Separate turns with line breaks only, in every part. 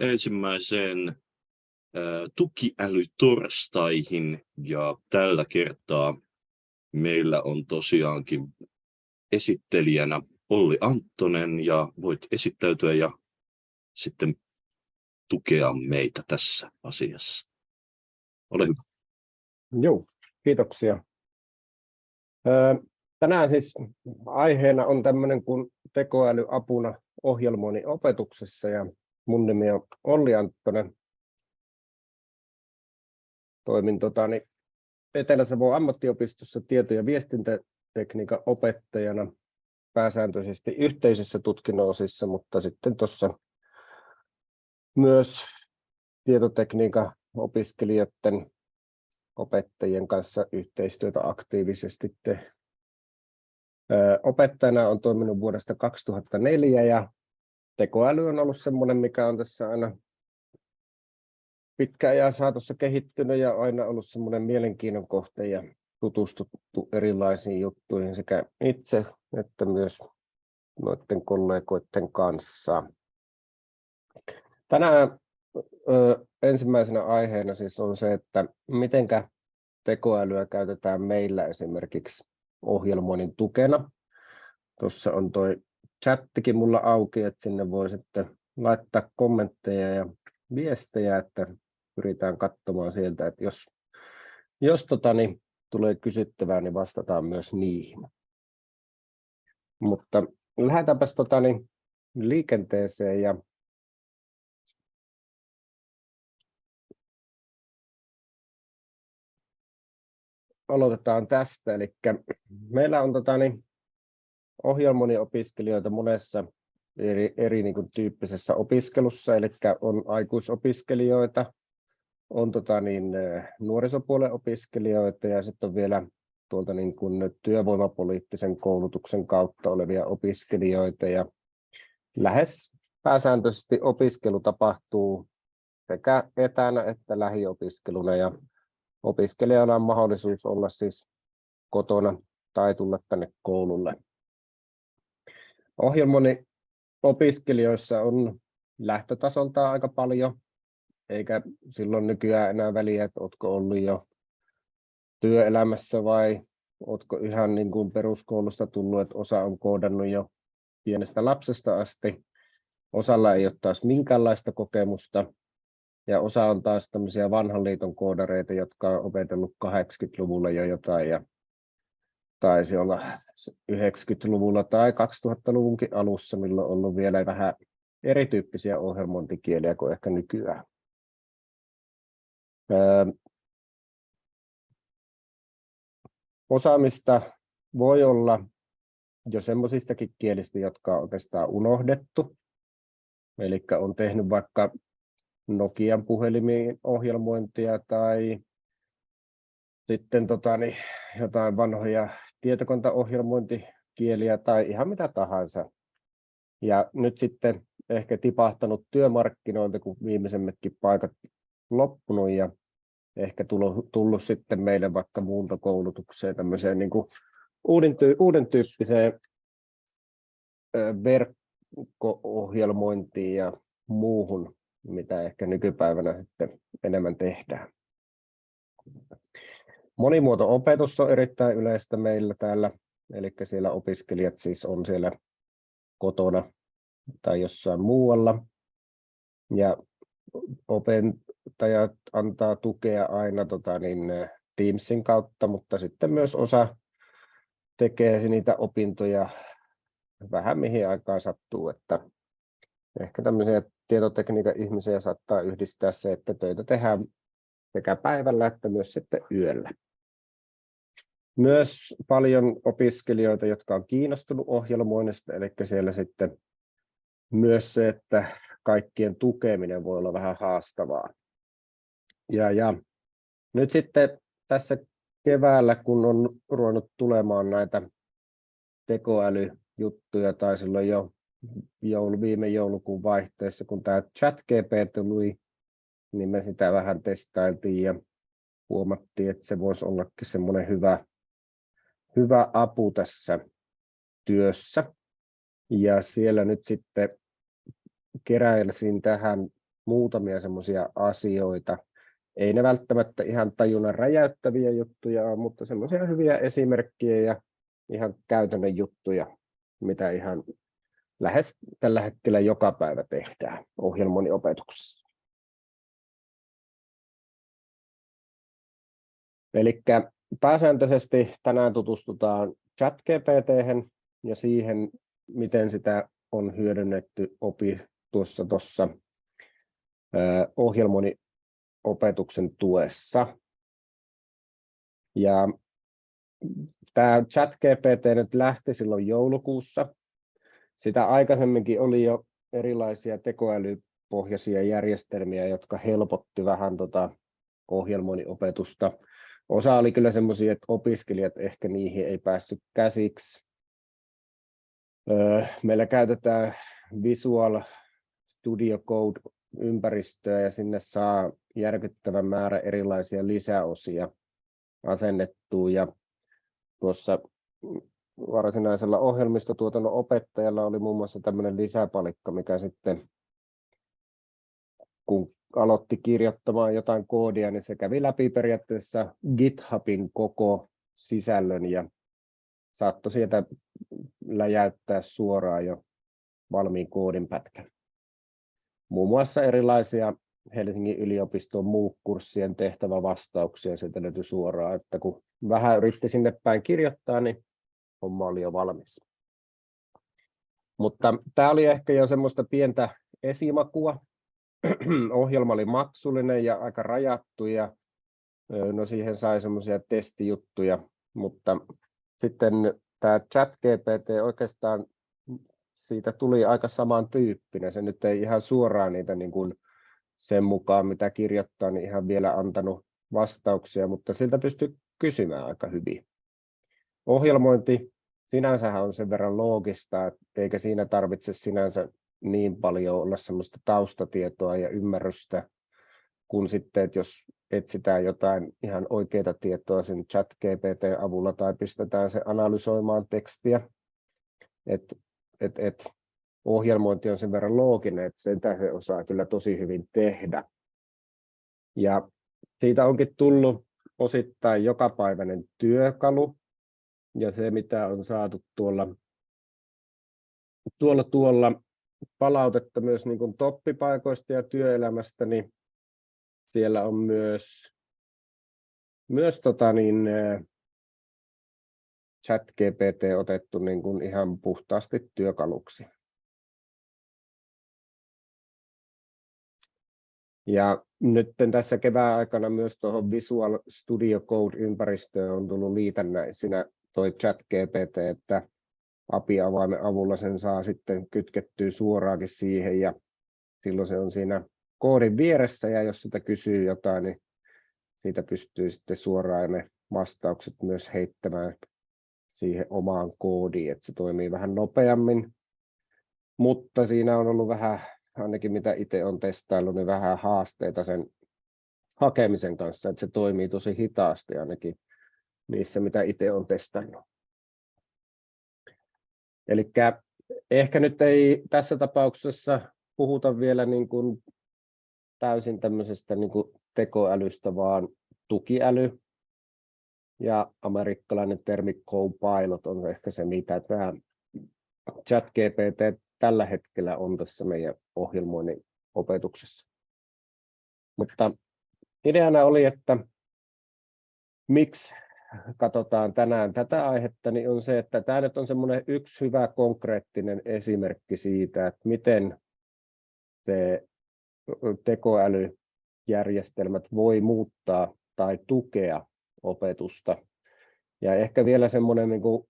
ensimmäiseen tukiälytorstaihin ja tällä kertaa meillä on tosiaankin esittelijänä Olli Anttonen ja voit esittäytyä ja sitten tukea meitä tässä asiassa. Ole hyvä.
Joo, kiitoksia. Tänään siis aiheena on tämmöinen kuin tekoälyapuna ohjelmoinnin opetuksessa ja mun nimi on Olli Anttonen. Toimin totani, Etelä-Savon ammattiopistossa tieto- ja viestintätekniikan opettajana pääsääntöisesti yhteisissä tutkinnonosissa, mutta sitten tuossa myös tietotekniikan opiskelijoiden opettajien kanssa yhteistyötä aktiivisesti te. Opettajana on toiminut vuodesta 2004 ja tekoäly on ollut sellainen, mikä on tässä aina pitkä ajan saatossa kehittynyt ja aina ollut semmoinen mielenkiinnon kohte ja tutustuttu erilaisiin juttuihin sekä itse että myös noiden kollegoiden kanssa. Tänään ö, ensimmäisenä aiheena siis on se, että mitenkä tekoälyä käytetään meillä esimerkiksi ohjelmoinnin tukena. Tuossa on tuo chattikin mulla auki, että sinne voi sitten laittaa kommentteja ja viestejä, että pyritään katsomaan sieltä, että jos, jos tota, niin, tulee kysyttävää, niin vastataan myös niihin. Mutta lähdetäänpäs tota, niin, liikenteeseen ja aloitetaan tästä. Eli meillä on tota, niin, ohjelmoniopiskelijoita monessa eri, eri niin kuin, tyyppisessä opiskelussa, eli on aikuisopiskelijoita, on tota, niin, nuorisopuolen opiskelijoita ja sitten on vielä tuolta niin kuin, työvoimapoliittisen koulutuksen kautta olevia opiskelijoita. Ja lähes pääsääntöisesti opiskelu tapahtuu sekä etänä että lähiopiskeluna ja opiskelijalla on mahdollisuus olla siis kotona tai tulla tänne koululle. Ohjelmoni opiskelijoissa on lähtötasolta aika paljon, eikä silloin nykyään enää väliä, että oletko ollut jo työelämässä vai oletko ihan niin kuin peruskoulusta tullut, että osa on koodannut jo pienestä lapsesta asti. Osalla ei ole taas minkäänlaista kokemusta, ja osa on taas tämmöisiä vanhan liiton koodareita, jotka on opetellut 80-luvulla jo jotain ja taisi olla 90-luvulla tai 2000-luvunkin alussa, milloin on ollut vielä vähän erityyppisiä ohjelmointikieliä kuin ehkä nykyään. Öö, osaamista voi olla jo semmoisistakin kielistä, jotka on oikeastaan unohdettu. Eli on tehnyt vaikka Nokian puhelimiin ohjelmointia tai sitten tota, niin, jotain vanhoja tietokontaohjelmointikieliä tai ihan mitä tahansa. Ja nyt sitten ehkä tipahtanut työmarkkinoilta, kun viimeisemmätkin paikat loppunut ja ehkä tullut, tullut sitten meille vaikka muuntokoulutukseen tämmöiseen niin kuin uuden, tyy, uuden tyyppiseen verkko-ohjelmointiin ja muuhun mitä ehkä nykypäivänä sitten enemmän tehdään. Monimuoto-opetus on erittäin yleistä meillä täällä, eli siellä opiskelijat siis on siellä kotona tai jossain muualla. Ja opettajat antaa tukea aina tota, niin, Teamsin kautta, mutta sitten myös osa tekee niitä opintoja vähän mihin aikaan sattuu, että ehkä tämmöisiä tietotekniikan ihmisiä saattaa yhdistää se, että töitä tehdään sekä päivällä että myös sitten yöllä. Myös paljon opiskelijoita, jotka on kiinnostunut ohjelmoinnista, eli siellä sitten myös se, että kaikkien tukeminen voi olla vähän haastavaa. Ja, ja nyt sitten tässä keväällä, kun on ruvennut tulemaan näitä tekoälyjuttuja, tai silloin jo joulu, viime joulukuun vaihteessa, kun tämä ChatGPT tuli, niin me sitä vähän testailtiin ja huomattiin, että se voisi ollakin semmoinen hyvä, hyvä apu tässä työssä. Ja siellä nyt sitten keräilsin tähän muutamia semmoisia asioita. Ei ne välttämättä ihan tajunnan räjäyttäviä juttuja mutta semmoisia hyviä esimerkkejä ja ihan käytännön juttuja, mitä ihan lähes tällä hetkellä joka päivä tehdään ohjelmoniopetuksessa. Eli pääsääntöisesti tänään tutustutaan ChatGPT ja siihen, miten sitä on hyödynnetty opi tuossa tuossa ohjelmoniopetuksen tuessa. Ja tämä ChatGPT nyt lähti silloin joulukuussa. Sitä aikaisemminkin oli jo erilaisia tekoälypohjaisia järjestelmiä, jotka helpotti vähän tota ohjelmoinniopetusta. Osa oli kyllä semmoisia, että opiskelijat ehkä niihin ei päässyt käsiksi. Meillä käytetään Visual Studio Code ympäristöä ja sinne saa järkyttävän määrä erilaisia lisäosia asennettua ja tuossa varsinaisella ohjelmistotuotannon opettajalla oli muun muassa tämmöinen lisäpalikka, mikä sitten kun aloitti kirjoittamaan jotain koodia, niin se kävi läpi periaatteessa GitHubin koko sisällön ja saattoi sieltä läjäyttää suoraan jo valmiin koodin pätkän. Muun muassa erilaisia Helsingin yliopiston MOOC-kurssien tehtävävastauksia sieltä löytyi suoraan, että kun vähän yritti sinne päin kirjoittaa, niin homma oli jo valmis. Mutta tämä oli ehkä jo semmoista pientä esimakua. Ohjelma oli maksullinen ja aika rajattu ja no siihen sai semmoisia testijuttuja, mutta sitten tämä ChatGPT oikeastaan siitä tuli aika samantyyppinen. Se nyt ei ihan suoraan niitä niin kuin sen mukaan, mitä kirjoittaa, niin ihan vielä antanut vastauksia, mutta siltä pystyy kysymään aika hyvin. Ohjelmointi sinänsä on sen verran loogista, eikä siinä tarvitse sinänsä niin paljon olla sellaista taustatietoa ja ymmärrystä, kun sitten, että jos etsitään jotain ihan oikeaa tietoa sen chat GPT avulla tai pistetään se analysoimaan tekstiä, että et, et, ohjelmointi on sen verran looginen, että sen se osaa kyllä tosi hyvin tehdä. Ja siitä onkin tullut osittain jokapäiväinen työkalu, ja se mitä on saatu tuolla, tuolla, tuolla palautetta myös niin kuin toppipaikoista ja työelämästä, niin siellä on myös, myös tota niin, chat GPT otettu niin kuin ihan puhtaasti työkaluksi. Ja nyt tässä kevään aikana myös tuohon Visual Studio Code-ympäristöön on tullut liitännäisinä toi chat GPT, että API-avaimen avulla sen saa sitten kytkettyä suoraankin siihen ja silloin se on siinä koodin vieressä ja jos sitä kysyy jotain, niin siitä pystyy sitten suoraan ne vastaukset myös heittämään siihen omaan koodiin, että se toimii vähän nopeammin. Mutta siinä on ollut vähän, ainakin mitä itse on testaillut, niin vähän haasteita sen hakemisen kanssa, että se toimii tosi hitaasti ainakin niissä, mitä itse on testannut. Eli ehkä nyt ei tässä tapauksessa puhuta vielä niin kuin täysin tämmöisestä niin kuin tekoälystä, vaan tukiäly. Ja amerikkalainen termi Copilot on ehkä se, mitä tämä ChatGPT tällä hetkellä on tässä meidän ohjelmoinnin opetuksessa. Mutta ideana oli, että miksi katsotaan tänään tätä aihetta, niin on se, että tämä nyt on semmoinen yksi hyvä konkreettinen esimerkki siitä, että miten se tekoälyjärjestelmät voi muuttaa tai tukea opetusta. Ja ehkä vielä semmoinen niin kuin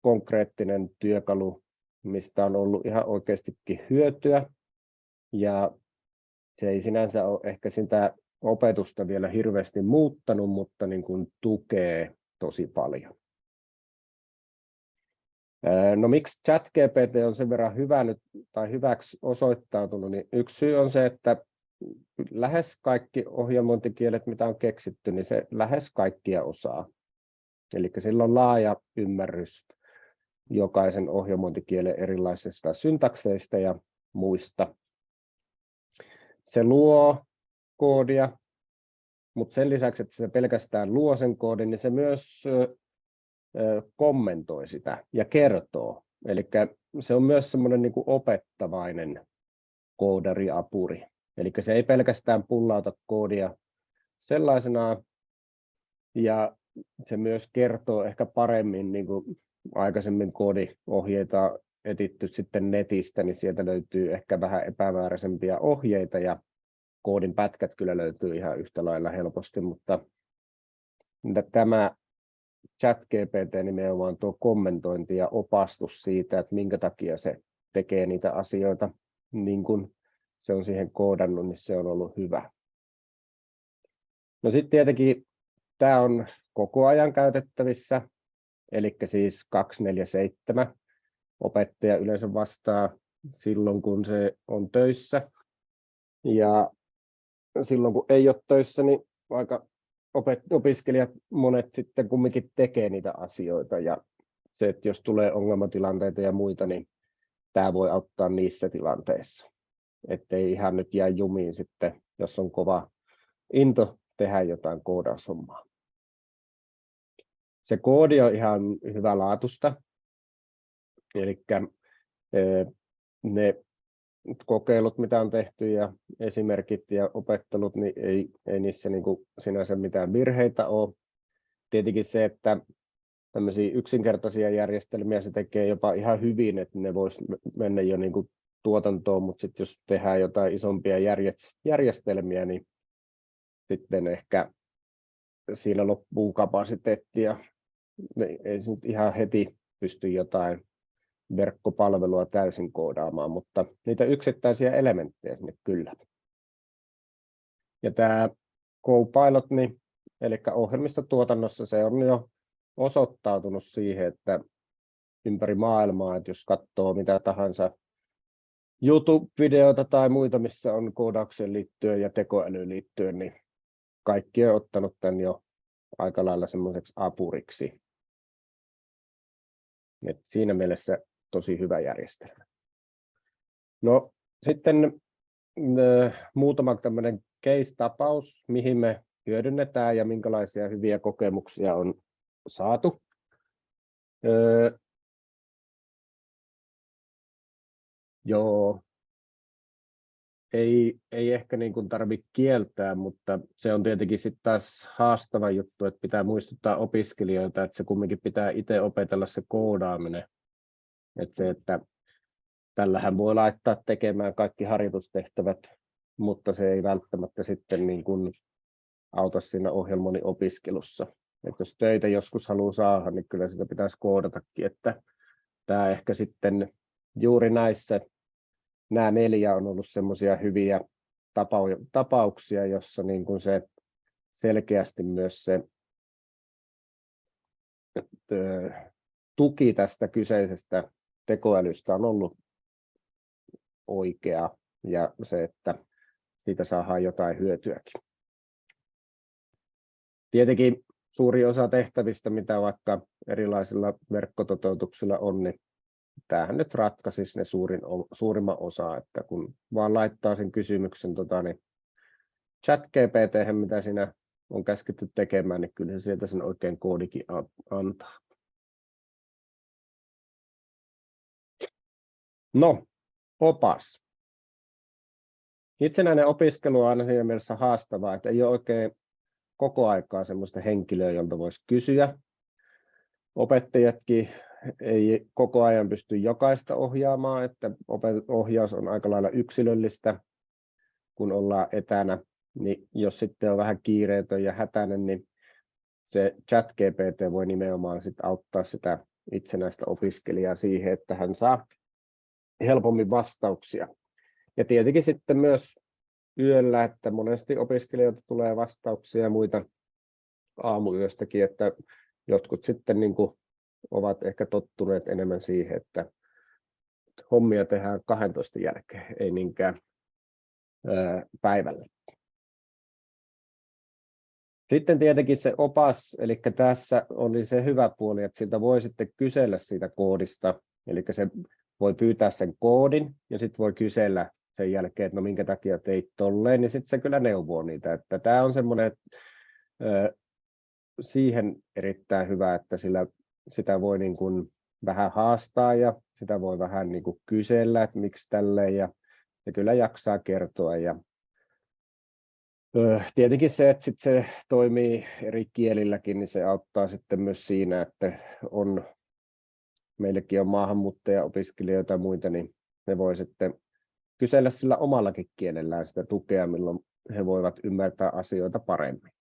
konkreettinen työkalu, mistä on ollut ihan oikeastikin hyötyä. Ja se ei sinänsä ole ehkä sitä opetusta vielä hirveästi muuttanut, mutta niin kuin tukee tosi paljon. No miksi ChatGPT on sen verran hyvä nyt, tai hyväksi osoittautunut, niin yksi syy on se, että lähes kaikki ohjelmointikielet, mitä on keksitty, niin se lähes kaikkia osaa. Eli sillä on laaja ymmärrys jokaisen ohjelmointikielen erilaisista syntakseista ja muista. se luo koodia, mutta sen lisäksi, että se pelkästään luo sen koodin, niin se myös kommentoi sitä ja kertoo. Eli se on myös semmoinen niin kuin opettavainen koodariapuri. Eli se ei pelkästään pullauta koodia sellaisena, ja se myös kertoo ehkä paremmin, niin kuin aikaisemmin koodiohjeita etitty sitten netistä, niin sieltä löytyy ehkä vähän epämääräisempiä ohjeita, ja koodin pätkät kyllä löytyy ihan yhtä lailla helposti, mutta tämä chat GPT nimenomaan tuo kommentointi ja opastus siitä, että minkä takia se tekee niitä asioita niin kuin se on siihen koodannut, niin se on ollut hyvä. No sitten tietenkin tämä on koko ajan käytettävissä, eli siis 247. Opettaja yleensä vastaa silloin, kun se on töissä. Ja silloin, kun ei ole töissä, niin aika opiskelijat monet sitten kumminkin tekee niitä asioita. Ja se, että jos tulee ongelmatilanteita ja muita, niin tämä voi auttaa niissä tilanteissa ettei ihan nyt jää jumiin sitten, jos on kova into tehdä jotain koodaushommaa. Se koodi on ihan hyvä laatusta, eli ne kokeilut, mitä on tehty ja esimerkit ja opettelut, niin ei, ei niissä niin kuin sinänsä mitään virheitä ole. Tietenkin se, että tämmöisiä yksinkertaisia järjestelmiä se tekee jopa ihan hyvin, että ne voisi mennä jo niin kuin tuotantoon, mutta sitten jos tehdään jotain isompia järjestelmiä, niin sitten ehkä siinä loppuu kapasiteettia. Ei se nyt ihan heti pysty jotain verkkopalvelua täysin koodaamaan, mutta niitä yksittäisiä elementtejä sinne kyllä. Ja tämä Copilot, niin, eli ohjelmistotuotannossa se on jo osoittautunut siihen, että ympäri maailmaa, että jos katsoo mitä tahansa YouTube-videoita tai muita, missä on koodaukseen liittyen ja tekoälyyn liittyen, niin kaikki on ottanut tämän jo aika lailla semmoiseksi apuriksi. Et siinä mielessä tosi hyvä järjestelmä. No sitten äh, muutama tämmöinen case-tapaus, mihin me hyödynnetään ja minkälaisia hyviä kokemuksia on saatu. Äh, Joo, ei, ei ehkä niin kuin tarvitse kieltää, mutta se on tietenkin sitten taas haastava juttu, että pitää muistuttaa opiskelijoita, että se kumminkin pitää itse opetella se koodaaminen. Että se, että tällähän voi laittaa tekemään kaikki harjoitustehtävät, mutta se ei välttämättä sitten niin kuin auta siinä ohjelmoinnin opiskelussa. Että jos töitä joskus haluaa saada, niin kyllä sitä pitäisi koodatakin, että tämä ehkä sitten juuri näissä nämä neljä on ollut semmoisia hyviä tapauksia, jossa niin kuin se selkeästi myös se tuki tästä kyseisestä tekoälystä on ollut oikea ja se, että siitä saadaan jotain hyötyäkin. Tietenkin suuri osa tehtävistä, mitä vaikka erilaisilla verkkototeutuksilla on, niin tämähän nyt ratkaisisi ne suurin, suurimman osa, että kun vaan laittaa sen kysymyksen tota, niin chat GPT, mitä siinä on käsketty tekemään, niin kyllä se sieltä sen oikein koodikin antaa. No, opas. Itsenäinen opiskelu on aina siinä mielessä haastavaa, että ei ole oikein koko aikaa sellaista henkilöä, jolta voisi kysyä. Opettajatkin ei koko ajan pysty jokaista ohjaamaan, että ohjaus on aika lailla yksilöllistä, kun ollaan etänä, niin jos sitten on vähän kiireetön ja hätäinen, niin se chat GPT voi nimenomaan sit auttaa sitä itsenäistä opiskelijaa siihen, että hän saa helpommin vastauksia. Ja tietenkin sitten myös yöllä, että monesti opiskelijoilta tulee vastauksia ja muita aamuyöstäkin, että jotkut sitten niin kuin ovat ehkä tottuneet enemmän siihen, että hommia tehdään 12 jälkeen, ei niinkään päivällä. Sitten tietenkin se opas, eli tässä oli se hyvä puoli, että siltä voi sitten kysellä siitä koodista, eli se voi pyytää sen koodin ja sitten voi kysellä sen jälkeen, että no minkä takia teit tolleen, niin sitten se kyllä neuvoo niitä. Että tämä on semmoinen siihen erittäin hyvä, että sillä sitä voi niin kuin vähän haastaa ja sitä voi vähän niin kuin kysellä, että miksi tälleen ja, ja kyllä jaksaa kertoa ja Tietenkin se, että sit se toimii eri kielilläkin, niin se auttaa sitten myös siinä, että on, meillekin on maahanmuuttaja-opiskelijoita ja muita, niin ne voi sitten kysellä sillä omallakin kielellään sitä tukea, milloin he voivat ymmärtää asioita paremmin.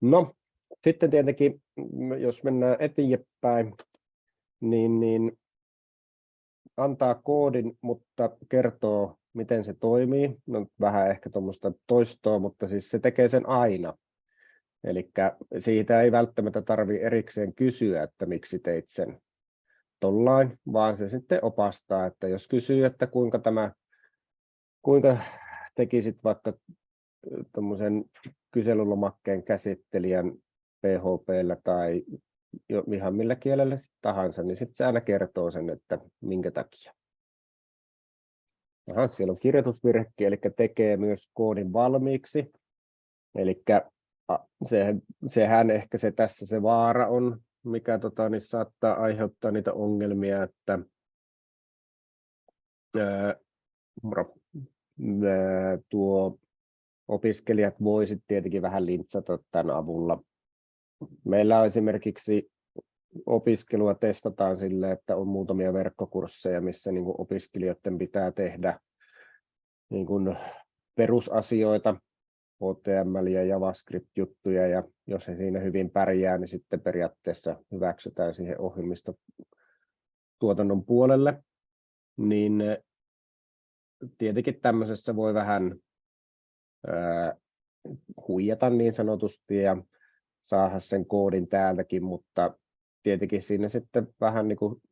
No, sitten tietenkin, jos mennään eteenpäin, niin, niin antaa koodin, mutta kertoo, miten se toimii. No, vähän ehkä tuommoista toistoa, mutta siis se tekee sen aina. Eli siitä ei välttämättä tarvitse erikseen kysyä, että miksi teit sen tollain, vaan se sitten opastaa, että jos kysyy, että kuinka tämä, kuinka tekisit vaikka tuommoisen kyselylomakkeen käsittelijän PHPllä tai jo ihan millä kielellä tahansa, niin sitten se aina kertoo sen, että minkä takia. Aha, siellä on kirjoitusvirhekin, eli tekee myös koodin valmiiksi. Eli sehän, sehän ehkä se tässä se vaara on, mikä tota, niin saattaa aiheuttaa niitä ongelmia, että ää, tuo opiskelijat voisivat tietenkin vähän lintsata tämän avulla. Meillä on esimerkiksi opiskelua testataan sille, että on muutamia verkkokursseja, missä niin opiskelijoiden pitää tehdä niin kuin perusasioita, HTML ja JavaScript-juttuja, ja jos he siinä hyvin pärjää, niin sitten periaatteessa hyväksytään siihen ohjelmistotuotannon puolelle. Niin tietenkin tämmöisessä voi vähän huijata niin sanotusti ja saada sen koodin täältäkin, mutta tietenkin siinä sitten vähän niin kuin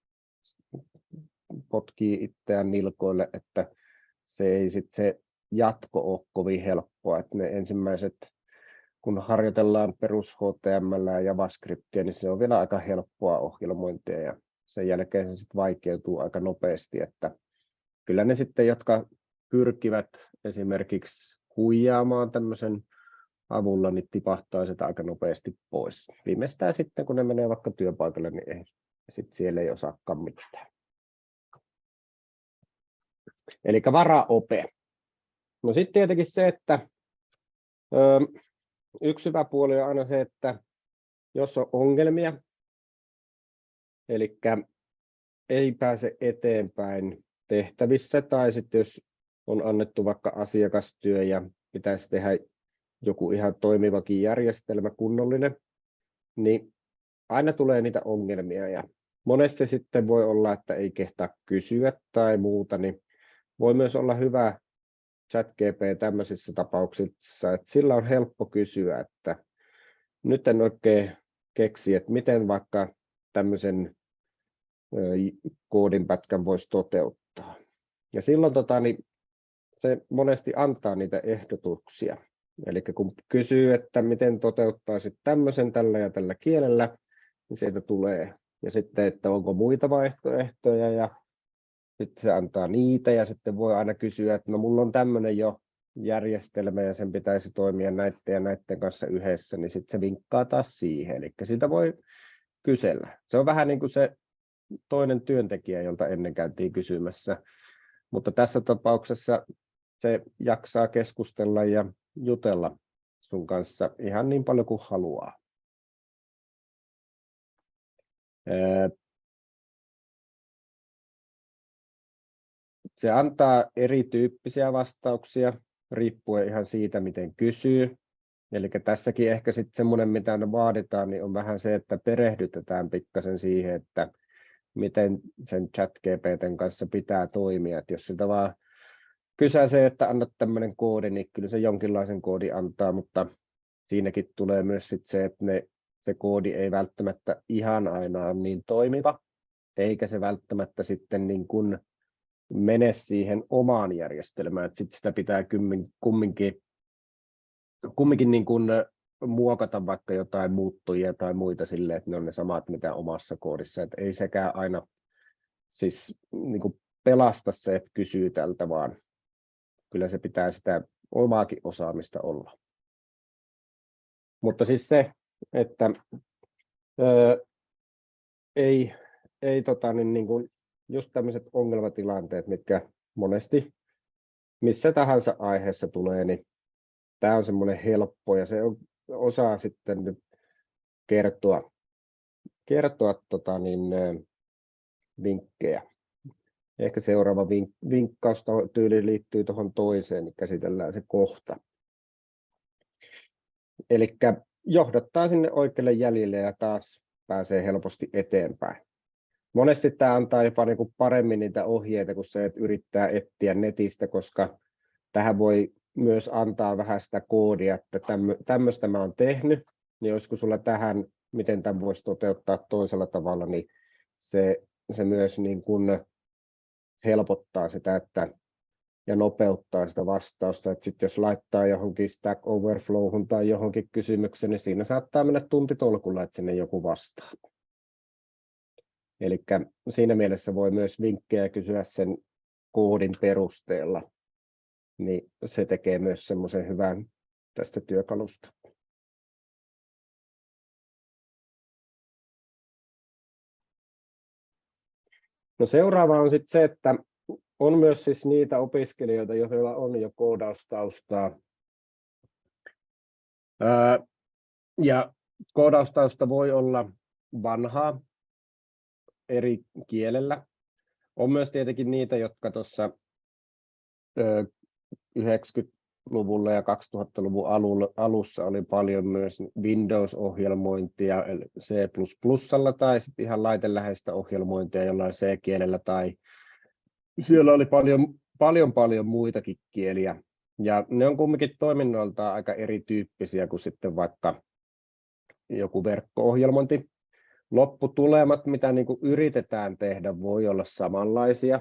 potkii itseään nilkoille, että se ei sitten se jatko ole kovin helppoa, että ne ensimmäiset, kun harjoitellaan perus HTML ja JavaScriptia, niin se on vielä aika helppoa ohjelmointia ja sen jälkeen se sitten vaikeutuu aika nopeasti, että kyllä ne sitten, jotka pyrkivät esimerkiksi huijaamaan tämmöisen avulla, niin tipahtaa sitä aika nopeasti pois. Viimeistään sitten, kun ne menee vaikka työpaikalle, niin ei, sit siellä ei osaakaan mitään. Eli varaope. No sitten tietenkin se, että ö, yksi hyvä puoli on aina se, että jos on ongelmia, eli ei pääse eteenpäin tehtävissä, tai sitten jos on annettu vaikka asiakastyö ja pitäisi tehdä joku ihan toimivakin järjestelmä, kunnollinen, niin aina tulee niitä ongelmia ja monesti sitten voi olla, että ei kehtaa kysyä tai muuta, niin voi myös olla hyvä chat GP tämmöisissä tapauksissa, että sillä on helppo kysyä, että nyt en oikein keksi, että miten vaikka tämmöisen koodinpätkän voisi toteuttaa. Ja silloin tota, niin se monesti antaa niitä ehdotuksia. Eli kun kysyy, että miten toteuttaisit tämmöisen tällä ja tällä kielellä, niin sieltä tulee. Ja sitten, että onko muita vaihtoehtoja ja sitten se antaa niitä ja sitten voi aina kysyä, että no mulla on tämmöinen jo järjestelmä ja sen pitäisi toimia näiden ja näiden kanssa yhdessä, niin sitten se vinkkaa taas siihen. Eli siitä voi kysellä. Se on vähän niin kuin se toinen työntekijä, jolta ennen käytiin kysymässä. Mutta tässä tapauksessa se jaksaa keskustella ja jutella sun kanssa ihan niin paljon kuin haluaa. Se antaa erityyppisiä vastauksia riippuen ihan siitä, miten kysyy. Eli tässäkin ehkä sitten semmoinen, mitä vaaditaan, niin on vähän se, että perehdytetään pikkasen siihen, että miten sen chat GPTn kanssa pitää toimia. Että jos sitä vaan kysäisee, että annat tämmöinen koodi, niin kyllä se jonkinlaisen koodi antaa, mutta siinäkin tulee myös sit se, että ne, se koodi ei välttämättä ihan aina ole niin toimiva, eikä se välttämättä sitten niin kuin mene siihen omaan järjestelmään. Sitten sitä pitää kumminkin, kumminkin niin kuin muokata vaikka jotain muuttujia tai muita sille, että ne on ne samat mitä omassa koodissa. Että ei sekään aina siis niin kuin pelasta se, että kysyy tältä, vaan kyllä se pitää sitä omaakin osaamista olla. Mutta siis se, että ö, ei, ei tota, niin, niin kuin, just tämmöiset ongelmatilanteet, mitkä monesti missä tahansa aiheessa tulee, niin tämä on semmoinen helppo ja se on, osaa sitten nyt kertoa, kertoa tota, niin, vinkkejä. Ehkä seuraava vink, vinkkausta-tyyli liittyy tuohon toiseen, niin käsitellään se kohta. Eli johdattaa sinne oikealle jäljelle ja taas pääsee helposti eteenpäin. Monesti tämä antaa jopa niin kuin paremmin niitä ohjeita kuin se, että yrittää etsiä netistä, koska tähän voi myös antaa vähän sitä koodia, että tämmöistä mä oon tehnyt, niin olisiko sulla tähän, miten tämän voisi toteuttaa toisella tavalla, niin se, se myös niin kuin helpottaa sitä, että ja nopeuttaa sitä vastausta. Että sit jos laittaa johonkin Stack Overflowhun tai johonkin kysymykseen, niin siinä saattaa mennä tuntitolkulla, että sinne joku vastaa. Eli siinä mielessä voi myös vinkkejä kysyä sen koodin perusteella, niin se tekee myös semmoisen hyvän tästä työkalusta. No seuraava on sitten se, että on myös siis niitä opiskelijoita, joilla on jo koodaustaustaa. Ja koodaustausta voi olla vanhaa eri kielellä. On myös tietenkin niitä, jotka tuossa 90-luvulla ja 2000-luvun alussa oli paljon myös Windows-ohjelmointia C++ tai sitten ihan laiteläheistä ohjelmointia jollain C-kielellä tai siellä oli paljon, paljon, paljon muitakin kieliä. Ja ne on kumminkin toiminnoltaan aika erityyppisiä kuin sitten vaikka joku verkko-ohjelmointi. Lopputulemat, mitä niin kuin yritetään tehdä, voi olla samanlaisia.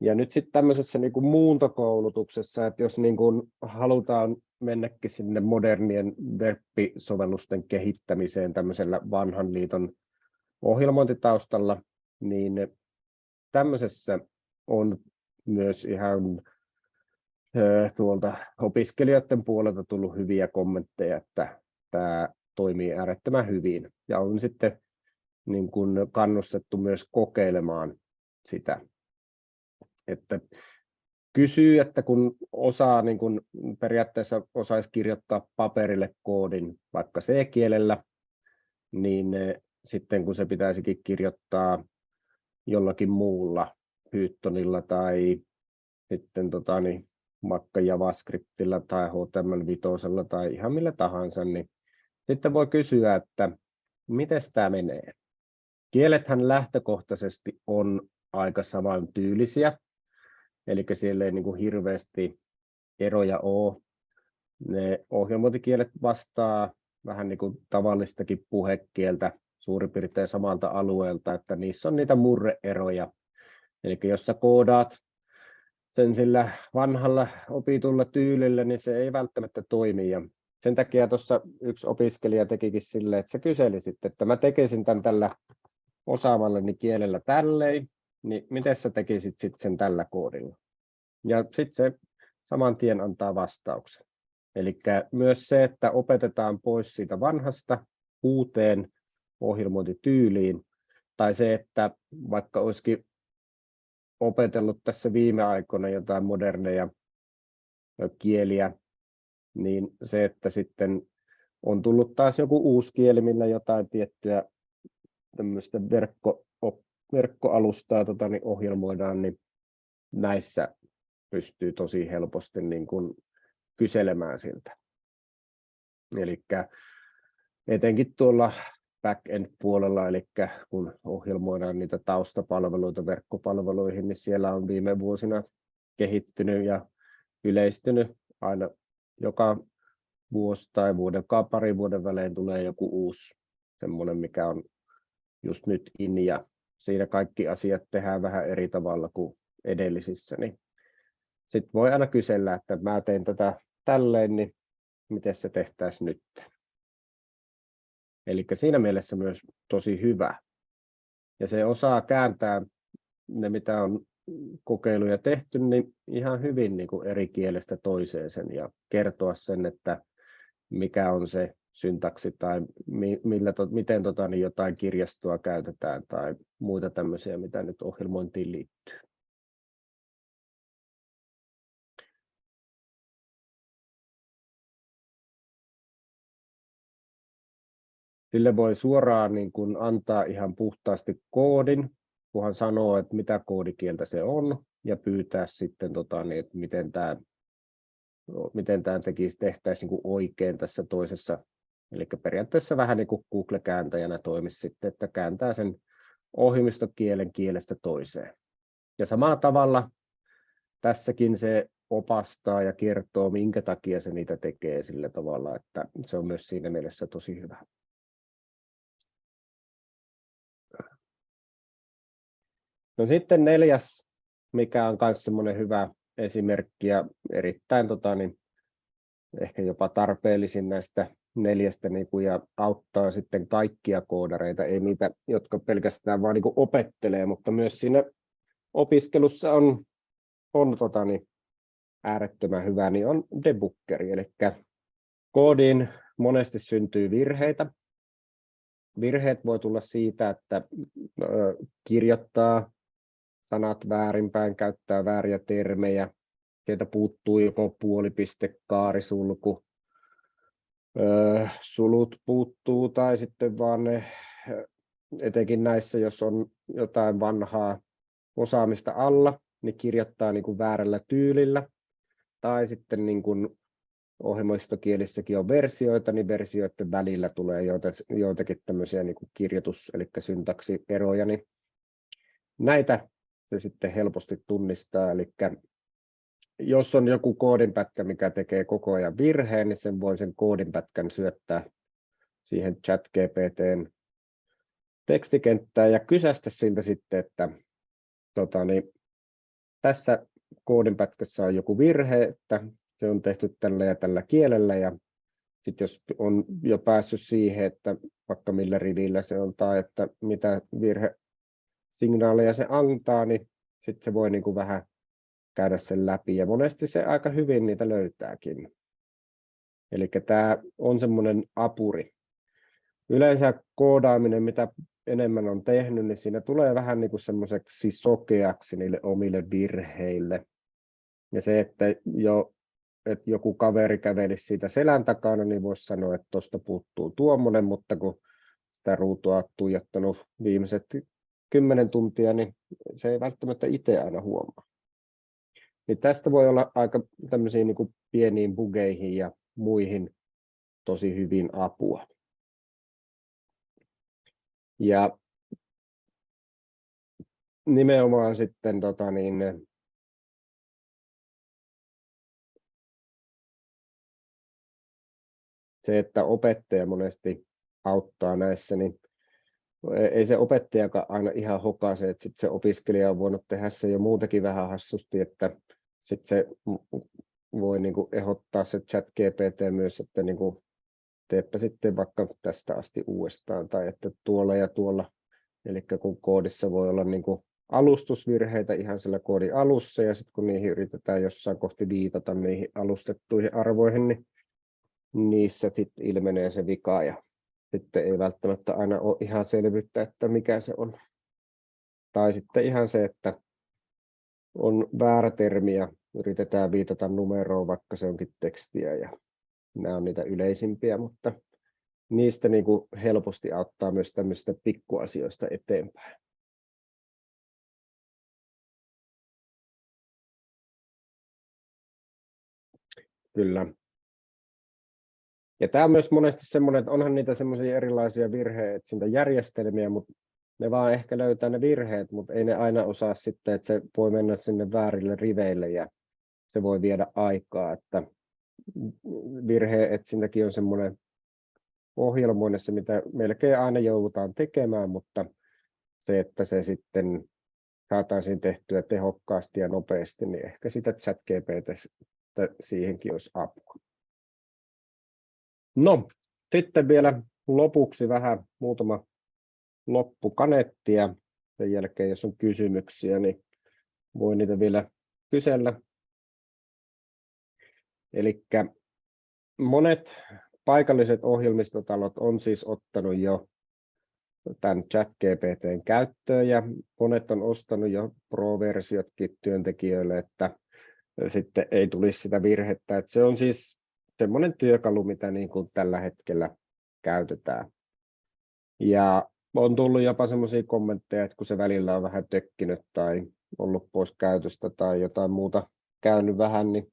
Ja nyt sitten tämmöisessä niin kuin muuntokoulutuksessa, että jos niin kuin halutaan mennäkin sinne modernien web-sovellusten kehittämiseen tämmöisellä vanhan liiton ohjelmointitaustalla, niin tämmöisessä on myös ihan tuolta opiskelijoiden puolelta tullut hyviä kommentteja, että tämä toimii äärettömän hyvin. Ja on sitten niin kuin kannustettu myös kokeilemaan sitä. Että kysyy, että kun osaa niin kuin periaatteessa osaisi kirjoittaa paperille koodin vaikka C-kielellä, niin sitten kun se pitäisikin kirjoittaa jollakin muulla Pythonilla tai sitten tota, niin, Makka JavaScriptilla tai HTML5 tai ihan millä tahansa, niin sitten voi kysyä, että miten tämä menee. Kielethän lähtökohtaisesti on aika samantyylisiä, eli siellä ei niin kuin hirveästi eroja ole. Ne ohjelmointikielet vastaa vähän niin kuin tavallistakin puhekieltä suurin piirtein samalta alueelta, että niissä on niitä murreeroja, Eli jos sä koodaat sen sillä vanhalla opitulla tyylillä, niin se ei välttämättä toimi. Ja sen takia tuossa yksi opiskelija tekikin sille, että se kyseli sitten, että mä tekisin tämän tällä osaamallani kielellä tälleen, niin miten sä tekisit sitten sen tällä koodilla? Ja sitten se saman tien antaa vastauksen. Eli myös se, että opetetaan pois siitä vanhasta uuteen ohjelmointityyliin, tai se, että vaikka olisikin opetellut tässä viime aikoina jotain moderneja kieliä, niin se, että sitten on tullut taas joku uusi kieli, millä jotain tiettyä tämmöistä verkko, verkkoalustaa tota, niin ohjelmoidaan, niin näissä pystyy tosi helposti niin kuin kyselemään siltä. Eli etenkin tuolla back-end-puolella, eli kun ohjelmoidaan niitä taustapalveluita verkkopalveluihin, niin siellä on viime vuosina kehittynyt ja yleistynyt aina joka vuosi tai vuoden, pari vuoden välein tulee joku uusi semmoinen, mikä on just nyt in ja siinä kaikki asiat tehdään vähän eri tavalla kuin edellisissä, niin sitten voi aina kysellä, että mä tein tätä tälleen, niin miten se tehtäisiin nyt. Eli siinä mielessä myös tosi hyvä. Ja se osaa kääntää ne, mitä on kokeiluja tehty, niin ihan hyvin niin kuin eri kielestä toiseen sen ja kertoa sen, että mikä on se syntaksi tai mi, millä, to, miten tota, niin jotain kirjastoa käytetään tai muita tämmöisiä, mitä nyt ohjelmointiin liittyy. Sille voi suoraan niin kuin antaa ihan puhtaasti koodin, kunhan sanoo, että mitä koodikieltä se on, ja pyytää sitten, tota, niin, että miten tämä, miten tämä tekisi, tehtäisiin niin kuin oikein tässä toisessa. Eli periaatteessa vähän niin kuin Google-kääntäjänä toimisi sitten, että kääntää sen ohjelmistokielen kielestä toiseen. Ja samalla tavalla tässäkin se opastaa ja kertoo, minkä takia se niitä tekee sillä tavalla, että se on myös siinä mielessä tosi hyvä. No sitten neljäs, mikä on myös semmoinen hyvä esimerkki ja erittäin tota, niin, ehkä jopa tarpeellisin näistä neljästä niin kuin, ja auttaa sitten kaikkia koodareita, ei niitä, jotka pelkästään vaan niin kuin opettelee, mutta myös siinä opiskelussa on, on tota, niin, äärettömän hyvä, niin on debuggeri, eli koodiin monesti syntyy virheitä. Virheet voi tulla siitä, että kirjoittaa sanat väärinpäin, käyttää vääriä termejä, sieltä puuttuu joko puolipiste, kaarisulku, sulut puuttuu tai sitten vaan ne, etenkin näissä, jos on jotain vanhaa osaamista alla, niin kirjoittaa niin kuin väärällä tyylillä. Tai sitten niin kuin ohjelmistokielissäkin on versioita, niin versioiden välillä tulee joitakin tämmöisiä niin kuin kirjoitus- eli syntaksieroja, niin näitä se sitten helposti tunnistaa. Eli jos on joku koodinpätkä, mikä tekee koko ajan virheen, niin sen voi sen koodinpätkän syöttää siihen chat GPTn tekstikenttään ja kysästä siltä sitten, että tota, niin, tässä koodinpätkässä on joku virhe, että se on tehty tällä ja tällä kielellä ja sitten jos on jo päässyt siihen, että vaikka millä rivillä se on tai että mitä virhe signaaleja se antaa, niin sitten se voi niin kuin vähän käydä sen läpi ja monesti se aika hyvin niitä löytääkin. Eli tämä on semmoinen apuri. Yleensä koodaaminen, mitä enemmän on tehnyt, niin siinä tulee vähän niin kuin semmoiseksi sokeaksi niille omille virheille. Ja se, että jo että joku kaveri kävelisi siitä selän takana, niin voisi sanoa, että tuosta puuttuu tuommoinen, mutta kun sitä ruutua on tuijottanut viimeiset kymmenen tuntia, niin se ei välttämättä itse aina huomaa. Niin tästä voi olla aika tämmöisiin niin pieniin bugeihin ja muihin tosi hyvin apua. Ja nimenomaan sitten tota niin, se, että opettaja monesti auttaa näissä, niin ei se opettajakaan aina ihan hokase, että sit se opiskelija on voinut tehdä se jo muutakin vähän hassusti, että sitten se voi niin kuin ehdottaa se chat GPT myös, että niin kuin teepä sitten vaikka tästä asti uudestaan tai että tuolla ja tuolla. Eli kun koodissa voi olla niin kuin alustusvirheitä ihan sillä koodin alussa ja sitten kun niihin yritetään jossain kohti viitata niihin alustettuihin arvoihin, niin niissä sitten ilmenee se vika ja sitten ei välttämättä aina ole ihan selvyyttä, että mikä se on. Tai sitten ihan se, että on väärä termi ja yritetään viitata numeroon, vaikka se onkin tekstiä ja nämä on niitä yleisimpiä, mutta niistä niin kuin helposti auttaa myös tämmöisistä pikkuasioista eteenpäin. Kyllä. Ja tämä on myös monesti semmoinen, että onhan niitä semmoisia erilaisia virheetsintäjärjestelmiä, mutta ne vaan ehkä löytää ne virheet, mutta ei ne aina osaa sitten, että se voi mennä sinne väärille riveille ja se voi viedä aikaa, että virheetsintäkin on semmoinen ohjelmoinnissa, mitä melkein aina joudutaan tekemään, mutta se, että se sitten saataisiin tehtyä tehokkaasti ja nopeasti, niin ehkä sitä chat GPT siihenkin olisi apua. No, sitten vielä lopuksi vähän muutama loppukanetti ja sen jälkeen, jos on kysymyksiä, niin voi niitä vielä kysellä. Eli monet paikalliset ohjelmistotalot on siis ottanut jo tämän chat GPTn käyttöön ja monet on ostanut jo Pro-versiotkin työntekijöille, että sitten ei tulisi sitä virhettä. Että se on siis semmoinen työkalu, mitä niin kuin tällä hetkellä käytetään. Ja on tullut jopa semmoisia kommentteja, että kun se välillä on vähän tökkinyt tai ollut pois käytöstä tai jotain muuta käynyt vähän, niin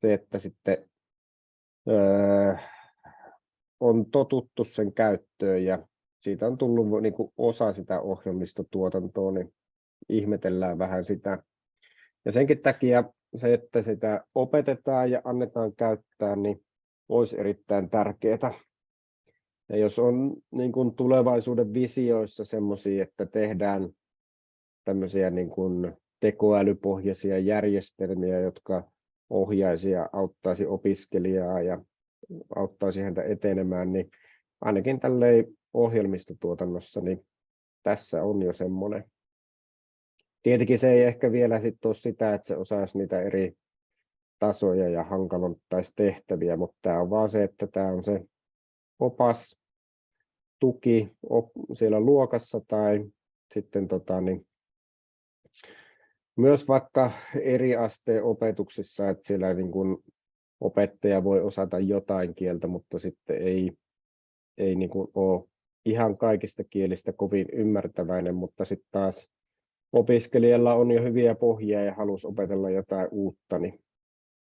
se, että sitten öö, on totuttu sen käyttöön ja siitä on tullut niin kuin osa sitä ohjelmistotuotantoa, niin ihmetellään vähän sitä. Ja senkin takia se, että sitä opetetaan ja annetaan käyttää, niin olisi erittäin tärkeää. Ja jos on niin kuin tulevaisuuden visioissa sellaisia, että tehdään tämmöisiä niin kuin tekoälypohjaisia järjestelmiä, jotka ohjaisi ja auttaisi opiskelijaa ja auttaisi häntä etenemään, niin ainakin tälleen ohjelmistotuotannossa, niin tässä on jo semmoinen. Tietenkin se ei ehkä vielä sit ole sitä, että se osaisi niitä eri tasoja ja hankaloittaisi tehtäviä, mutta tämä on vaan se, että tämä on se opas, tuki siellä luokassa tai sitten tota, niin, myös vaikka eri asteen opetuksissa, että siellä niin kuin opettaja voi osata jotain kieltä, mutta sitten ei, ei niin kuin ole ihan kaikista kielistä kovin ymmärtäväinen, mutta sitten taas opiskelijalla on jo hyviä pohjia ja halusi opetella jotain uutta, niin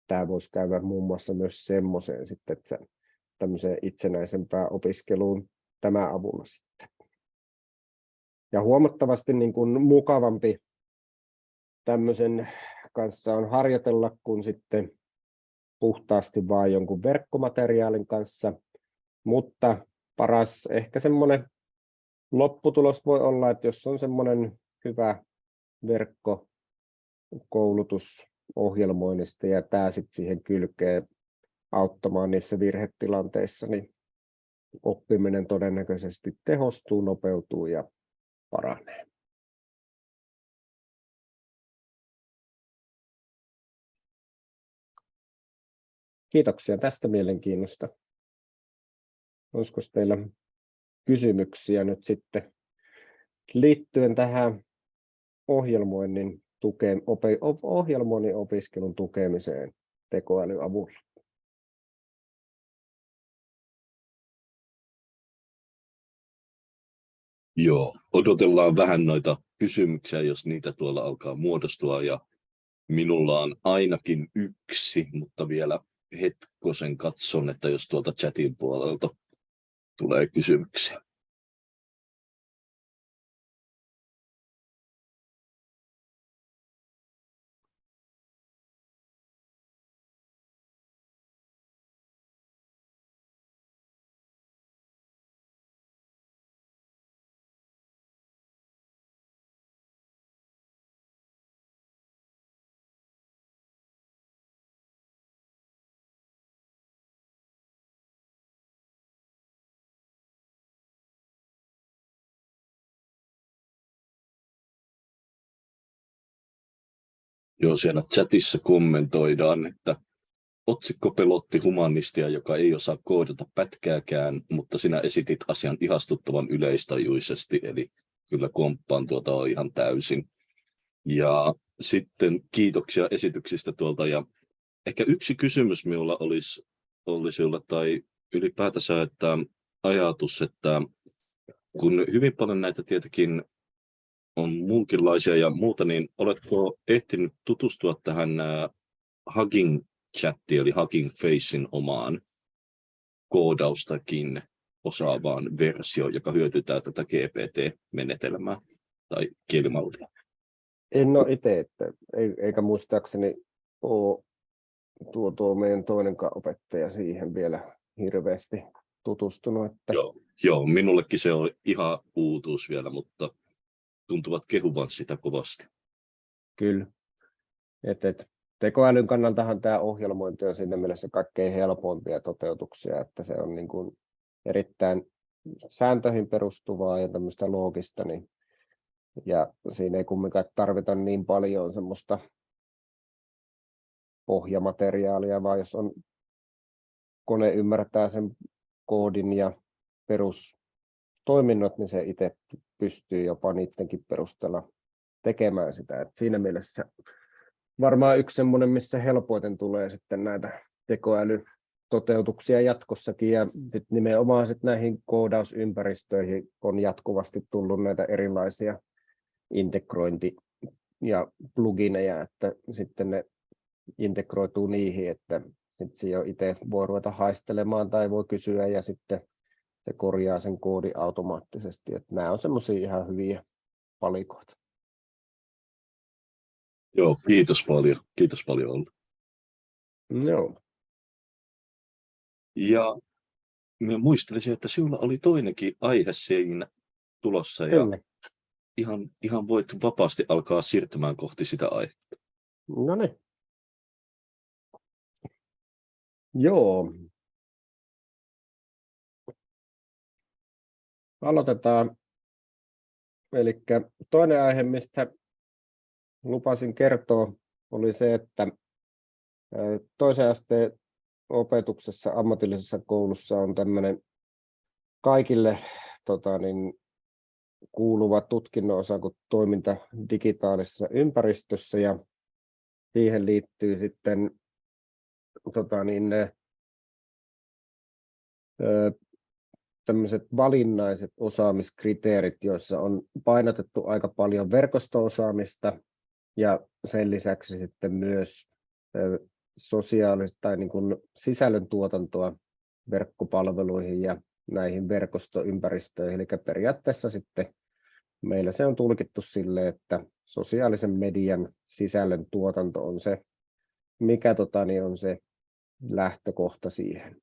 tämä voisi käydä muun muassa myös semmoiseen sitten, että itsenäisempään opiskeluun tämä avulla sitten. Ja huomattavasti niin kuin mukavampi tämmöisen kanssa on harjoitella, kun sitten puhtaasti vain jonkun verkkomateriaalin kanssa, mutta paras ehkä semmoinen lopputulos voi olla, että jos on semmoinen hyvä verkkokoulutus ohjelmoinnista ja tämä sitten siihen kylkee auttamaan niissä virhetilanteissa, niin oppiminen todennäköisesti tehostuu, nopeutuu ja paranee. Kiitoksia tästä mielenkiinnosta. Olisiko teillä kysymyksiä nyt sitten liittyen tähän ohjelmoinnin, tukeen, ohjelmoinnin opiskelun tukemiseen tekoälyavulla?
Joo, odotellaan vähän noita kysymyksiä, jos niitä tuolla alkaa muodostua. Ja minulla on ainakin yksi, mutta vielä hetkosen katson, että jos tuolta chatin puolelta tulee kysymyksiä. Joo, siellä chatissa kommentoidaan, että otsikko pelotti humanistia, joka ei osaa koodata pätkääkään, mutta sinä esitit asian ihastuttavan yleistajuisesti, eli kyllä komppaan tuota on ihan täysin. Ja sitten kiitoksia esityksistä tuolta, ja ehkä yksi kysymys minulla olisi, olisi olla, tai ylipäätänsä, että ajatus, että kun hyvin paljon näitä tietenkin on muunkinlaisia ja muuta, niin oletko ehtinyt tutustua tähän Hugging Chattiin, eli Hugging Facein omaan koodaustakin osaavaan versioon, joka hyödyntää tätä GPT-menetelmää tai kielimallia?
En ole itse, että, eikä muistaakseni ole tuo, tuo meidän toinen opettaja siihen vielä hirveästi tutustunut. Että...
Joo, joo, minullekin se on ihan uutuus vielä, mutta tuntuvat kehuvan sitä kovasti.
Kyllä. Et, et, tekoälyn kannaltahan tämä ohjelmointi on siinä mielessä kaikkein helpoimpia toteutuksia, että se on niin kuin erittäin sääntöihin perustuvaa ja tämmöistä loogista, niin, ja siinä ei kumminkaan tarvita niin paljon semmoista pohjamateriaalia, vaan jos on kone ymmärtää sen koodin ja perustoiminnot, niin se itse pystyy jopa niidenkin perusteella tekemään sitä. Et siinä mielessä varmaan yksi semmoinen, missä helpoiten tulee sitten näitä tekoälytoteutuksia jatkossakin ja sit nimenomaan sit näihin koodausympäristöihin on jatkuvasti tullut näitä erilaisia integrointi- ja plugineja, että sitten ne integroituu niihin, että sitten se jo itse voi ruveta haistelemaan tai voi kysyä ja sitten se korjaa sen koodi automaattisesti. Että nämä on semmoisia ihan hyviä palikoita.
Joo, kiitos paljon. Kiitos paljon Olli.
Joo.
Ja minä muistelisin, että sinulla oli toinenkin aihe siinä tulossa ja
Kyllä.
ihan, ihan voit vapaasti alkaa siirtymään kohti sitä aihetta.
No niin. Joo. Aloitetaan. Eli toinen aihe, mistä lupasin kertoa, oli se, että toisen asteen opetuksessa ammatillisessa koulussa on tämmöinen kaikille tota, niin, kuuluva tutkinnon osa kuin toiminta digitaalisessa ympäristössä ja siihen liittyy sitten tota, niin, tämmöiset valinnaiset osaamiskriteerit, joissa on painotettu aika paljon verkosto-osaamista ja sen lisäksi sitten myös sosiaalista tai niin kuin sisällön tuotantoa verkkopalveluihin ja näihin verkostoympäristöihin. Eli periaatteessa sitten meillä se on tulkittu sille, että sosiaalisen median sisällön tuotanto on se, mikä tota, niin on se lähtökohta siihen.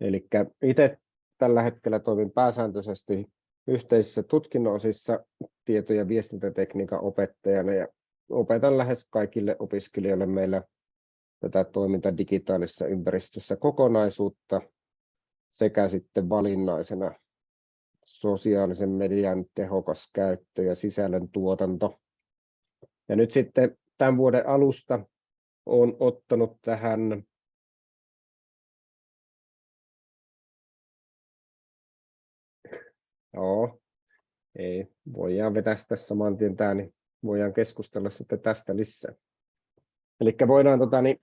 Eli itse tällä hetkellä toimin pääsääntöisesti yhteisissä tutkinnonosissa tieto- ja viestintätekniikan opettajana ja opetan lähes kaikille opiskelijoille meillä tätä toiminta digitaalisessa ympäristössä kokonaisuutta sekä sitten valinnaisena sosiaalisen median tehokas käyttö ja sisällön tuotanto. Ja nyt sitten tämän vuoden alusta olen ottanut tähän Joo, ei, voidaan vetää tässä saman tien tämä, niin voidaan keskustella sitten tästä lisää. Eli voidaan tota, niin,